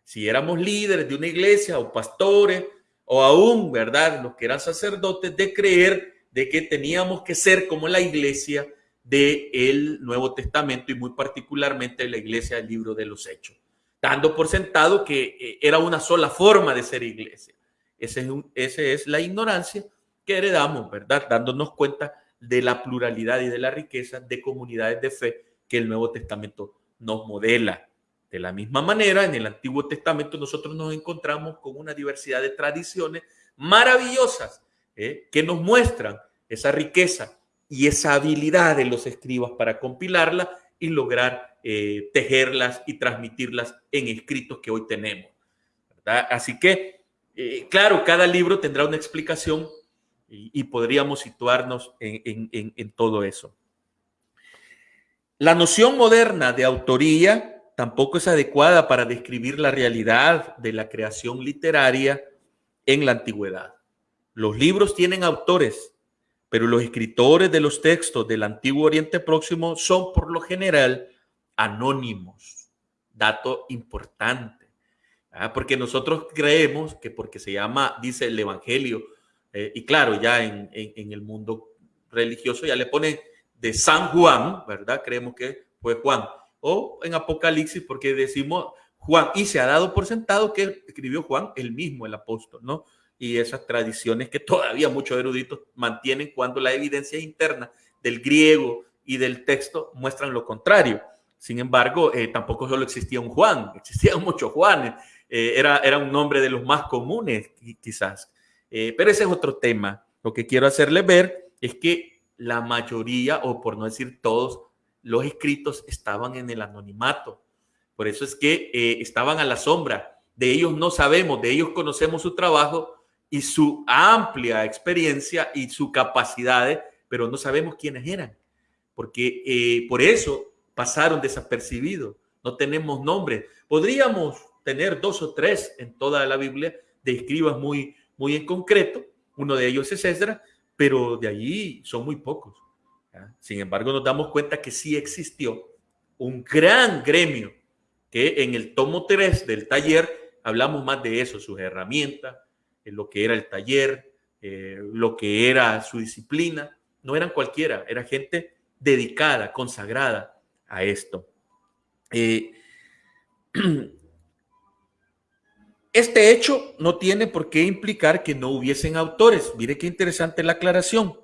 si éramos líderes de una iglesia o pastores, o aún, ¿verdad? Los que eran sacerdotes, de creer de que teníamos que ser como la iglesia del Nuevo Testamento y muy particularmente la iglesia del libro de los Hechos, dando por sentado que eh, era una sola forma de ser iglesia. Esa es, es la ignorancia que heredamos, ¿verdad? Dándonos cuenta de la pluralidad y de la riqueza de comunidades de fe que el Nuevo Testamento nos modela. De la misma manera, en el Antiguo Testamento nosotros nos encontramos con una diversidad de tradiciones maravillosas ¿eh? que nos muestran esa riqueza y esa habilidad de los escribas para compilarla y lograr eh, tejerlas y transmitirlas en escritos que hoy tenemos. Así que, eh, claro, cada libro tendrá una explicación y, podríamos situarnos en todo eso. La noción moderna de autoría tampoco es adecuada para describir la realidad de la creación literaria en la antigüedad. Los libros tienen autores, pero los escritores de los textos del antiguo Oriente Próximo son por lo general anónimos. Dato importante. ¿ah? Porque nosotros creemos que porque se llama, dice el Evangelio, eh, y claro, ya en, en, el mundo religioso ya le ponen de San Juan, ¿verdad? Creemos que fue Juan o en Apocalipsis, porque decimos Juan, y se ha dado por sentado que escribió Juan el mismo, el apóstol, ¿no? Y esas tradiciones que todavía muchos eruditos mantienen cuando la evidencia interna del griego y del texto muestran lo contrario. Sin embargo, eh, tampoco solo existía un Juan, existían muchos Juanes. Eh, era, era un nombre de los más comunes, quizás. Eh, pero ese es otro tema. Lo que quiero hacerles ver es que la mayoría, o por no decir todos, los escritos estaban en el anonimato. Por eso es que eh, estaban a la sombra. De ellos no sabemos, de ellos conocemos su trabajo y su amplia experiencia y su capacidad, pero no sabemos quiénes eran. Porque eh, por eso pasaron desapercibidos. No tenemos nombres. Podríamos tener dos o tres en toda la Biblia de escribas muy, muy en concreto. Uno de ellos es Esdras, pero de allí son muy pocos. Sin embargo, nos damos cuenta que sí existió un gran gremio que en el tomo 3 del taller hablamos más de eso, sus herramientas, lo que era el taller, eh, lo que era su disciplina. No eran cualquiera, era gente dedicada, consagrada a esto. Eh, este hecho no tiene por qué implicar que no hubiesen autores. Mire qué interesante la aclaración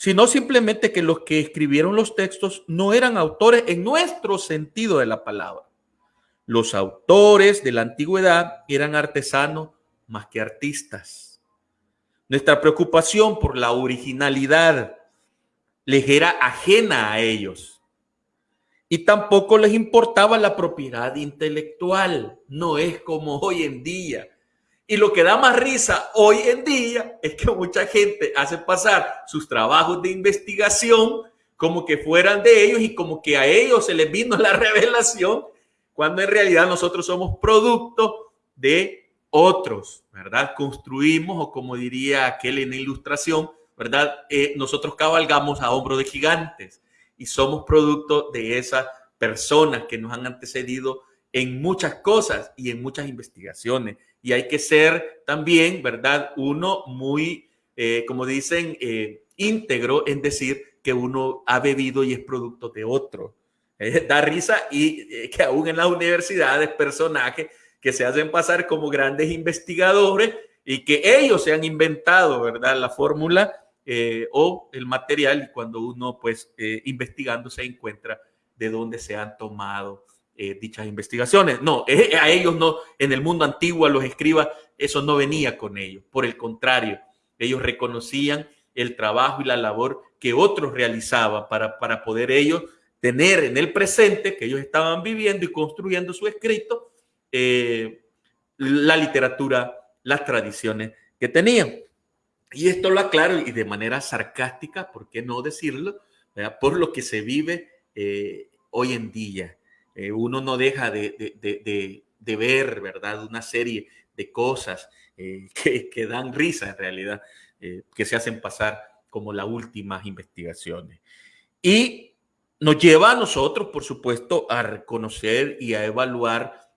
sino simplemente que los que escribieron los textos no eran autores en nuestro sentido de la palabra. Los autores de la antigüedad eran artesanos más que artistas. Nuestra preocupación por la originalidad les era ajena a ellos. Y tampoco les importaba la propiedad intelectual. No es como hoy en día y lo que da más risa hoy en día es que mucha gente hace pasar sus trabajos de investigación como que fueran de ellos y como que a ellos se les vino la revelación, cuando en realidad nosotros somos producto de otros, ¿verdad? Construimos, o como diría aquel en ilustración, ¿verdad? Eh, nosotros cabalgamos a hombros de gigantes y somos producto de esas personas que nos han antecedido en muchas cosas y en muchas investigaciones. Y hay que ser también, ¿verdad? Uno muy, eh, como dicen, eh, íntegro en decir que uno ha bebido y es producto de otro. Eh, da risa y que aún en las universidades personajes que se hacen pasar como grandes investigadores y que ellos se han inventado, ¿verdad? La fórmula o el material y cuando uno pues investigando se encuentra de dónde se han tomado eh, dichas investigaciones. No, a ellos no, en el mundo antiguo, a los escribas, eso no venía con ellos. Por el contrario, ellos reconocían el trabajo y la labor que otros realizaban para, para poder ellos tener en el presente que ellos estaban viviendo y construyendo su escrito, eh, la literatura, las tradiciones que tenían. Y esto lo aclaro y de manera sarcástica, ¿por qué no decirlo? Por lo que se vive eh, hoy en día. Eh, uno no deja de, ver, ¿verdad? Una serie de cosas eh, que, dan risa en realidad, que se hacen pasar como las últimas investigaciones. Y nos lleva a nosotros, por supuesto, a reconocer y a evaluar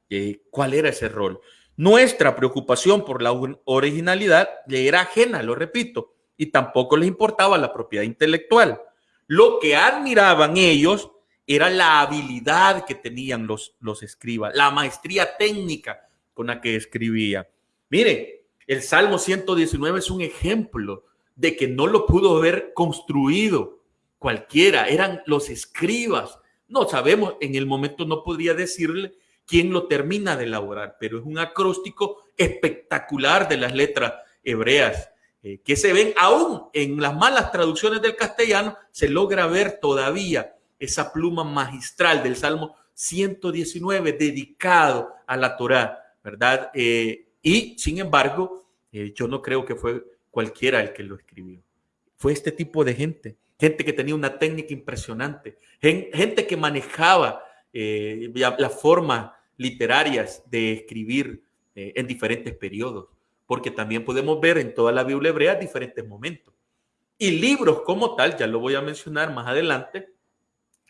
cuál era ese rol. Nuestra preocupación por la originalidad le era ajena, lo repito, y tampoco les importaba la propiedad intelectual. Lo que admiraban ellos era la habilidad que tenían los, los escribas, la maestría técnica con la que escribía. Mire, el Salmo 119 es un ejemplo de que no lo pudo haber construido cualquiera, eran los escribas. No sabemos, en el momento no podría decirle quién lo termina de elaborar, pero es un acróstico espectacular de las letras hebreas eh, que se ven aún en las malas traducciones del castellano, se logra ver todavía esa pluma magistral del Salmo 119 dedicado a la Torá, ¿verdad? Eh, y sin embargo, eh, yo no creo que fue cualquiera el que lo escribió. Fue este tipo de gente, gente que tenía una técnica impresionante, gente que manejaba eh, las formas literarias de escribir en diferentes periodos, porque también podemos ver en toda la Biblia hebrea diferentes momentos. Y libros como tal, ya lo voy a mencionar más adelante,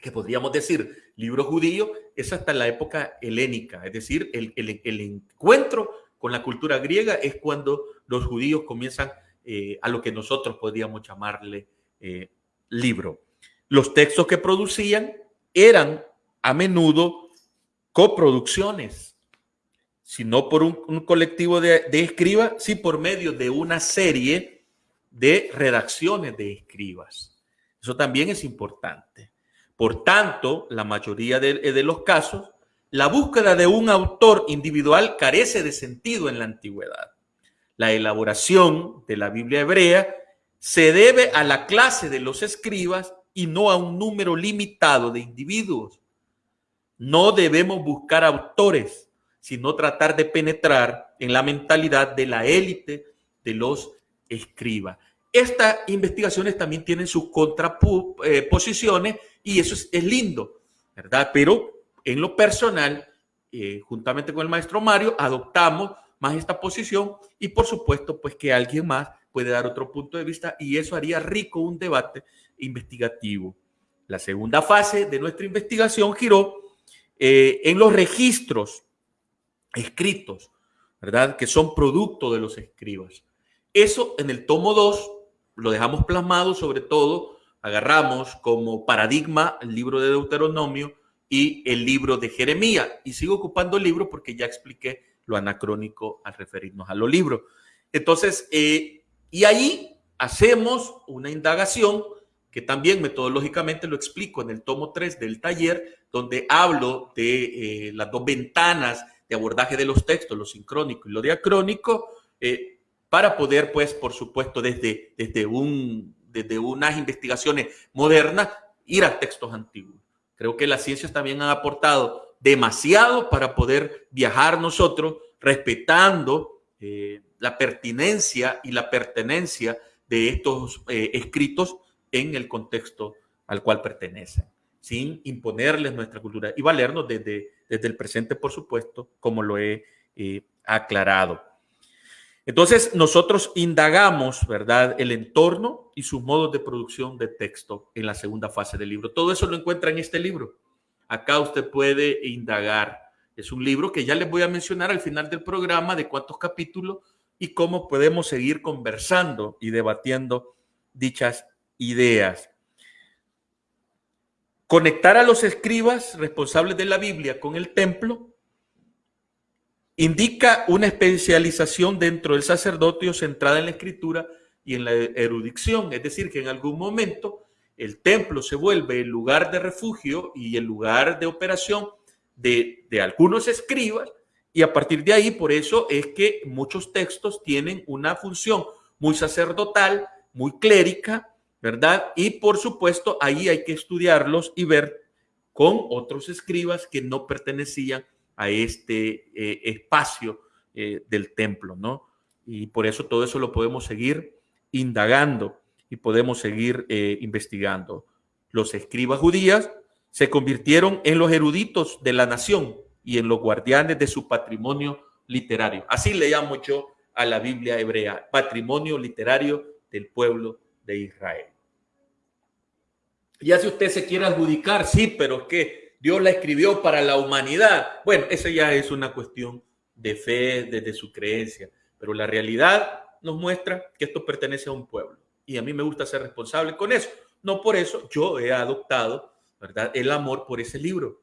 que podríamos decir libro judío, es hasta la época helénica, es decir, el, encuentro con la cultura griega es cuando los judíos comienzan eh, a lo que nosotros podríamos llamarle eh, libro. Los textos que producían eran a menudo coproducciones, si no por un, colectivo de, de escribas, sí por medio de una serie de redacciones de escribas. Eso también es importante. Por tanto, la mayoría eh, de, los casos, la búsqueda de un autor individual carece de sentido en la antigüedad. La elaboración de la Biblia hebrea se debe a la clase de los escribas y no a un número limitado de individuos. No debemos buscar autores, sino tratar de penetrar en la mentalidad de la élite de los escribas. Estas investigaciones también tienen sus contraposiciones y eso es, lindo, ¿verdad? Pero en lo personal, eh, juntamente con el maestro Mario, adoptamos más esta posición y por supuesto, pues que alguien más puede dar otro punto de vista y eso haría rico un debate investigativo. La segunda fase de nuestra investigación giró eh, en los registros escritos, ¿verdad? Que son producto de los escribas. Eso en el tomo 2 lo dejamos plasmado, sobre todo agarramos como paradigma el libro de Deuteronomio y el libro de Jeremías. Y sigo ocupando el libro porque ya expliqué lo anacrónico al referirnos a los libros. Entonces, eh, y ahí hacemos una indagación que también metodológicamente lo explico en el tomo 3 del taller, donde hablo de eh, las dos ventanas de abordaje de los textos, lo sincrónico y lo diacrónico, eh, para poder, pues, por supuesto, desde, desde, un, desde unas investigaciones modernas, ir a textos antiguos. Creo que las ciencias también han aportado demasiado para poder viajar nosotros respetando eh, la pertinencia y la pertenencia de estos escritos en el contexto al cual pertenecen, sin imponerles nuestra cultura y valernos desde, desde el presente, por supuesto, como lo he eh, aclarado. Entonces, nosotros indagamos, ¿verdad?, el entorno y sus modos de producción de texto en la segunda fase del libro. Todo eso lo encuentra en este libro. Acá usted puede indagar Es un libro que ya les voy a mencionar al final del programa de cuántos capítulos y cómo podemos seguir conversando y debatiendo dichas ideas. Conectar a los escribas responsables de la Biblia con el templo indica una especialización dentro del sacerdocio centrada en la escritura y en la erudición, es decir, que en algún momento el templo se vuelve el lugar de refugio y el lugar de operación de, de algunos escribas y a partir de ahí, por eso es que muchos textos tienen una función muy sacerdotal, muy clérica, ¿verdad? Y por supuesto, ahí hay que estudiarlos y ver con otros escribas que no pertenecían a este eh, espacio eh, del templo, ¿no? Y por eso todo eso lo podemos seguir indagando y podemos seguir eh, investigando. Los escribas judías se convirtieron en los eruditos de la nación y en los guardianes de su patrimonio literario. Así le llamo yo a la Biblia hebrea, patrimonio literario del pueblo de Israel. Ya si usted se quiere adjudicar, sí, pero es que Dios la escribió para la humanidad. Bueno, esa ya es una cuestión de fe, desde su creencia, pero la realidad nos muestra que esto pertenece a un pueblo y a mí me gusta ser responsable con eso. No por eso yo he adoptado, ¿verdad?, el amor por ese libro.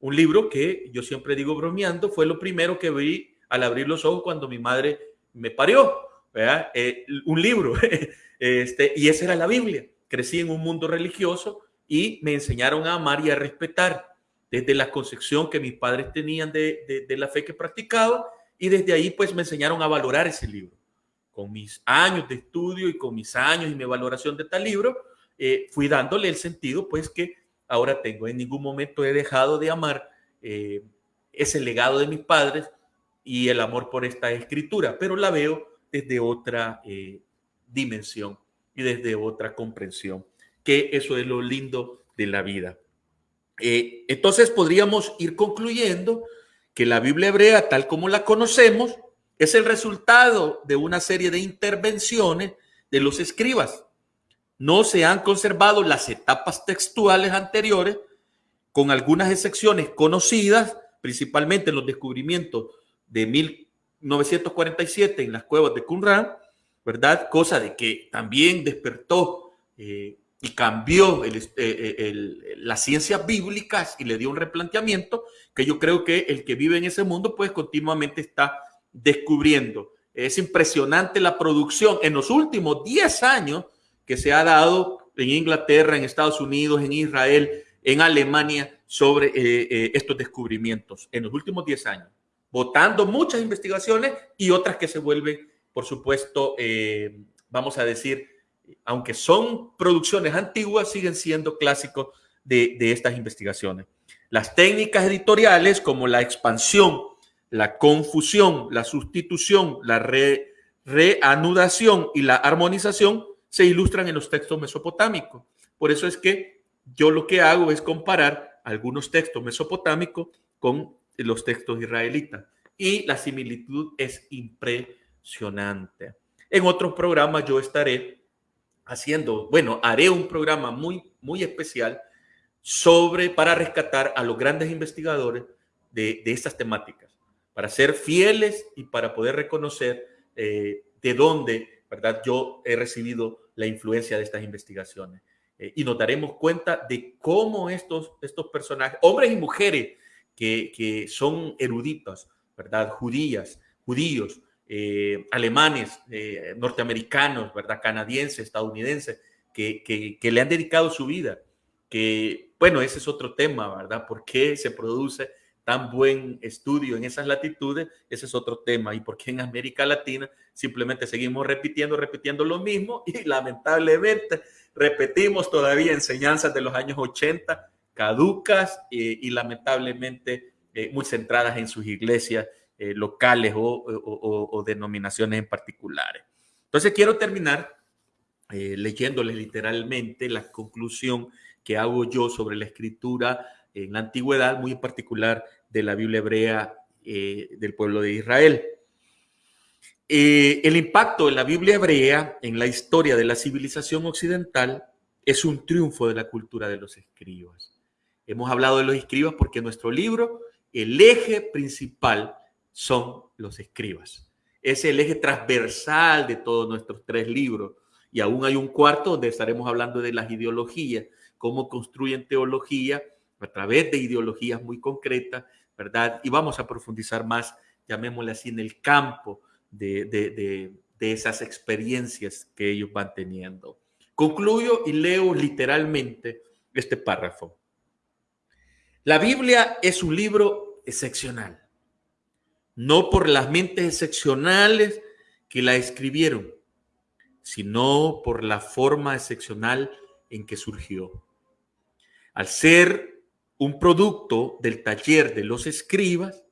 Un libro que yo siempre digo bromeando, fue lo primero que vi al abrir los ojos cuando mi madre me parió, ¿verdad? Eh, un libro, este, y esa era la Biblia. Crecí en un mundo religioso y me enseñaron a amar y a respetar desde la concepción que mis padres tenían de, de la fe que practicaba y desde ahí pues me enseñaron a valorar ese libro. Con mis años de estudio y con mis años y mi valoración de tal libro, eh, fui dándole el sentido pues que ahora tengo. En ningún momento he dejado de amar eh, ese legado de mis padres y el amor por esta escritura, pero la veo desde otra eh, dimensión y desde otra comprensión, que eso es lo lindo de la vida. Eh, entonces podríamos ir concluyendo que la Biblia hebrea, tal como la conocemos, es el resultado de una serie de intervenciones de los escribas no se han conservado las etapas textuales anteriores, con algunas excepciones conocidas, principalmente en los descubrimientos de 1947 en las cuevas de Qumran, ¿verdad? Cosa de que también despertó eh, y cambió eh, eh, las ciencias bíblicas y le dio un replanteamiento que yo creo que el que vive en ese mundo pues continuamente está descubriendo. Es impresionante la producción en los últimos 10 años que se ha dado en Inglaterra, en Estados Unidos, en Israel, en Alemania sobre estos descubrimientos en los últimos 10 años, votando muchas investigaciones y otras que se vuelven, por supuesto, eh, vamos a decir, aunque son producciones antiguas, siguen siendo clásicos de, estas investigaciones. Las técnicas editoriales como la expansión, la confusión, la sustitución, la reanudación y la armonización se ilustran en los textos mesopotámicos. Por eso es que yo lo que hago es comparar algunos textos mesopotámicos con los textos israelitas. Y la similitud es impresionante. En otros programas yo estaré haciendo, bueno, haré un programa muy, muy especial sobre, para rescatar a los grandes investigadores de, de estas temáticas, para ser fieles y para poder reconocer eh, de dónde ¿verdad? Yo he recibido la influencia de estas investigaciones eh, y nos daremos cuenta de cómo estos, estos personajes, hombres y mujeres que, que son eruditos, ¿verdad? Judías, judíos, eh, alemanes, eh, norteamericanos, ¿verdad? Canadienses, estadounidenses, que, le han dedicado su vida, que, bueno, ese es otro tema, ¿verdad? ¿Por qué se produce tan buen estudio en esas latitudes, ese es otro tema. Y porque en América Latina simplemente seguimos repitiendo, repitiendo lo mismo y lamentablemente repetimos todavía enseñanzas de los años 80 caducas eh, y lamentablemente muy centradas en sus iglesias eh, locales o, denominaciones en particulares. Entonces quiero terminar leyéndoles literalmente la conclusión que hago yo sobre la escritura en la antigüedad, muy en particular de la Biblia hebrea eh, del pueblo de Israel. Eh, el impacto de la Biblia hebrea en la historia de la civilización occidental es un triunfo de la cultura de los escribas. Hemos hablado de los escribas porque nuestro libro el eje principal son los escribas. Es el eje transversal de todos nuestros tres libros. Y aún hay un cuarto donde estaremos hablando de las ideologías, cómo construyen teología a través de ideologías muy concretas, ¿verdad? Y vamos a profundizar más, llamémosle así, en el campo de, de, de esas experiencias que ellos van teniendo. Concluyo y leo literalmente este párrafo. La Biblia es un libro excepcional, no por las mentes excepcionales que la escribieron, sino por la forma excepcional en que surgió. Al ser un producto del taller de los escribas,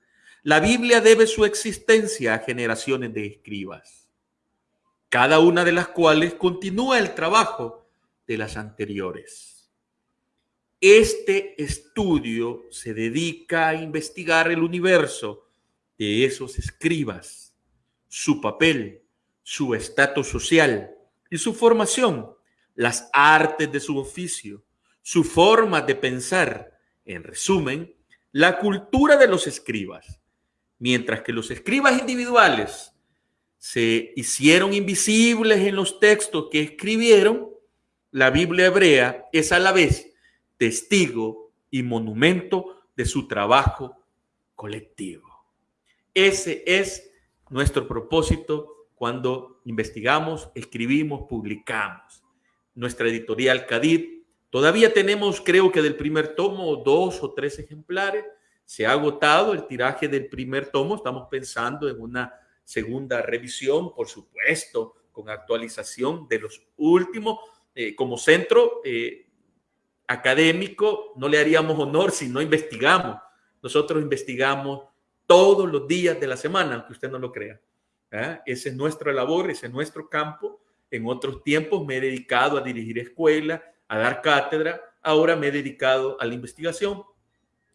la Biblia debe su existencia a generaciones de escribas, cada una de las cuales continúa el trabajo de las anteriores. Este estudio se dedica a investigar el universo de esos escribas, su papel, su estatus social y su formación, las artes de su oficio, su forma de pensar, en resumen, la cultura de los escribas. Mientras que los escribas individuales se hicieron invisibles en los textos que escribieron, la Biblia hebrea es a la vez testigo y monumento de su trabajo colectivo. Ese es nuestro propósito cuando investigamos, escribimos, publicamos. Nuestra editorial Cadid, todavía tenemos, creo que del primer tomo, dos o tres ejemplares. Se ha agotado el tiraje del primer tomo. Estamos pensando en una segunda revisión, por supuesto, con actualización de los últimos. Eh, como centro, eh, académico no le haríamos honor si no investigamos. Nosotros investigamos todos los días de la semana, aunque usted no lo crea. ¿ah? Ese es nuestra labor, ese es nuestro campo. En otros tiempos me he dedicado a dirigir escuela, a dar cátedra. Ahora me he dedicado a la investigación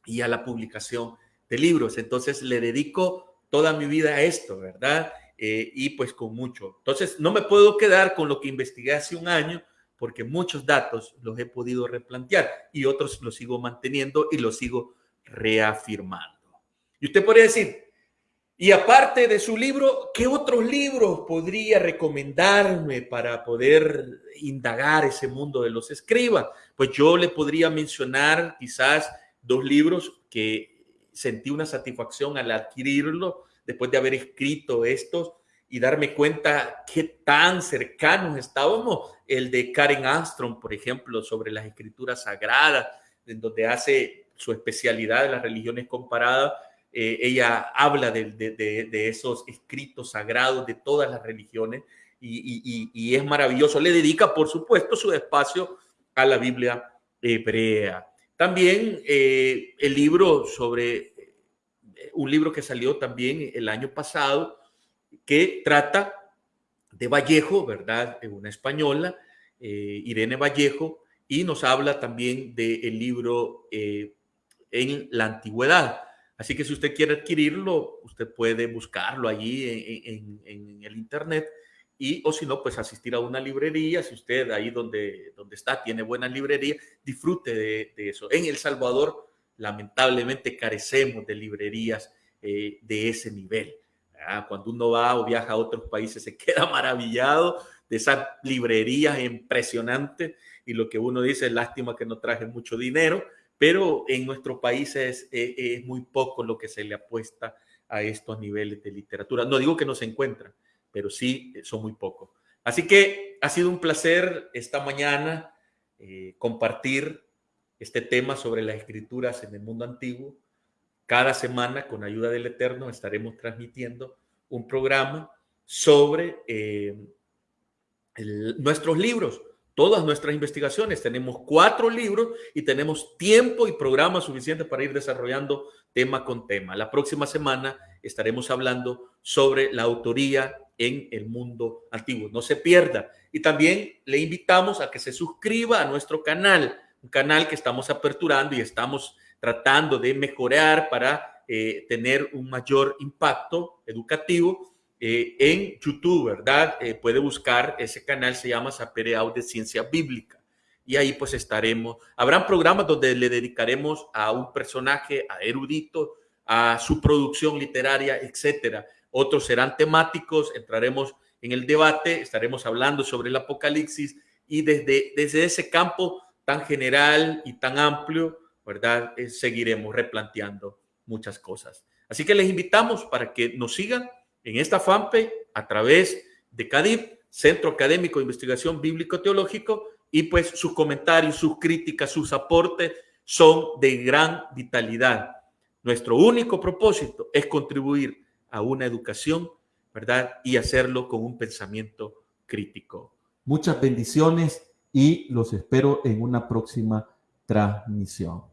y a la publicación de libros. Entonces le dedico toda mi vida a esto, ¿verdad? Eh, y pues con mucho. Entonces no me puedo quedar con lo que investigué hace un año porque muchos datos los he podido replantear y otros los sigo manteniendo y los sigo reafirmando. Y usted podría decir, y aparte de su libro, ¿qué otros libros podría recomendarme para poder indagar ese mundo de los escribas? Pues yo le podría mencionar quizás dos libros que sentí una satisfacción al adquirirlo después de haber escrito estos y darme cuenta qué tan cercanos estábamos. El de Karen Armstrong, por ejemplo, sobre las escrituras sagradas, en donde hace su especialidad de las religiones comparadas. Eh, ella habla de, de, esos escritos sagrados de todas las religiones y, es maravilloso. Le dedica, por supuesto, su espacio a la Biblia hebrea. También eh, el libro sobre, un libro que salió también el año pasado, que trata de Vallejo, ¿verdad? Una española, eh, Irene Vallejo, y nos habla también del libro eh, en la antigüedad. Así que si usted quiere adquirirlo, usted puede buscarlo allí en, el internet y o si no, pues asistir a una librería. Si usted ahí donde, donde está tiene buena librería, disfrute de, eso. En El Salvador, lamentablemente, carecemos de librerías eh, de ese nivel. Cuando uno va o viaja a otros países se queda maravillado de esas librerías impresionantes y lo que uno dice lástima que no traje mucho dinero, pero en nuestro país es, eh, es, muy poco lo que se le apuesta a estos niveles de literatura. No digo que no se encuentran, pero sí eh, son muy pocos. Así que ha sido un placer esta mañana eh, compartir este tema sobre las escrituras en el mundo antiguo. Cada semana, con ayuda del Eterno, estaremos transmitiendo un programa sobre eh, nuestros libros, todas nuestras investigaciones. Tenemos cuatro libros y tenemos tiempo y programa suficiente para ir desarrollando tema con tema. La próxima semana estaremos hablando sobre la autoría en el mundo antiguo. No se pierda. Y también le invitamos a que se suscriba a nuestro canal, un canal que estamos aperturando y estamos tratando de mejorar para eh, tener un mayor impacto educativo eh, en YouTube, ¿verdad? Eh, puede buscar, ese canal se llama Sapereau de Ciencia Bíblica. Y ahí pues estaremos, habrán programas donde le dedicaremos a un personaje, a erudito, a su producción literaria, etcétera. Otros serán temáticos, entraremos en el debate, estaremos hablando sobre el apocalipsis y desde, desde ese campo tan general y tan amplio, ¿verdad? Eh, seguiremos replanteando muchas cosas. Así que les invitamos para que nos sigan en esta fanpage a través de CADIP, Centro Académico de Investigación Bíblico-Teológico, y pues sus comentarios, sus críticas, sus aportes son de gran vitalidad. Nuestro único propósito es contribuir a una educación, ¿verdad? Y hacerlo con un pensamiento crítico. Muchas bendiciones y los espero en una próxima transmisión.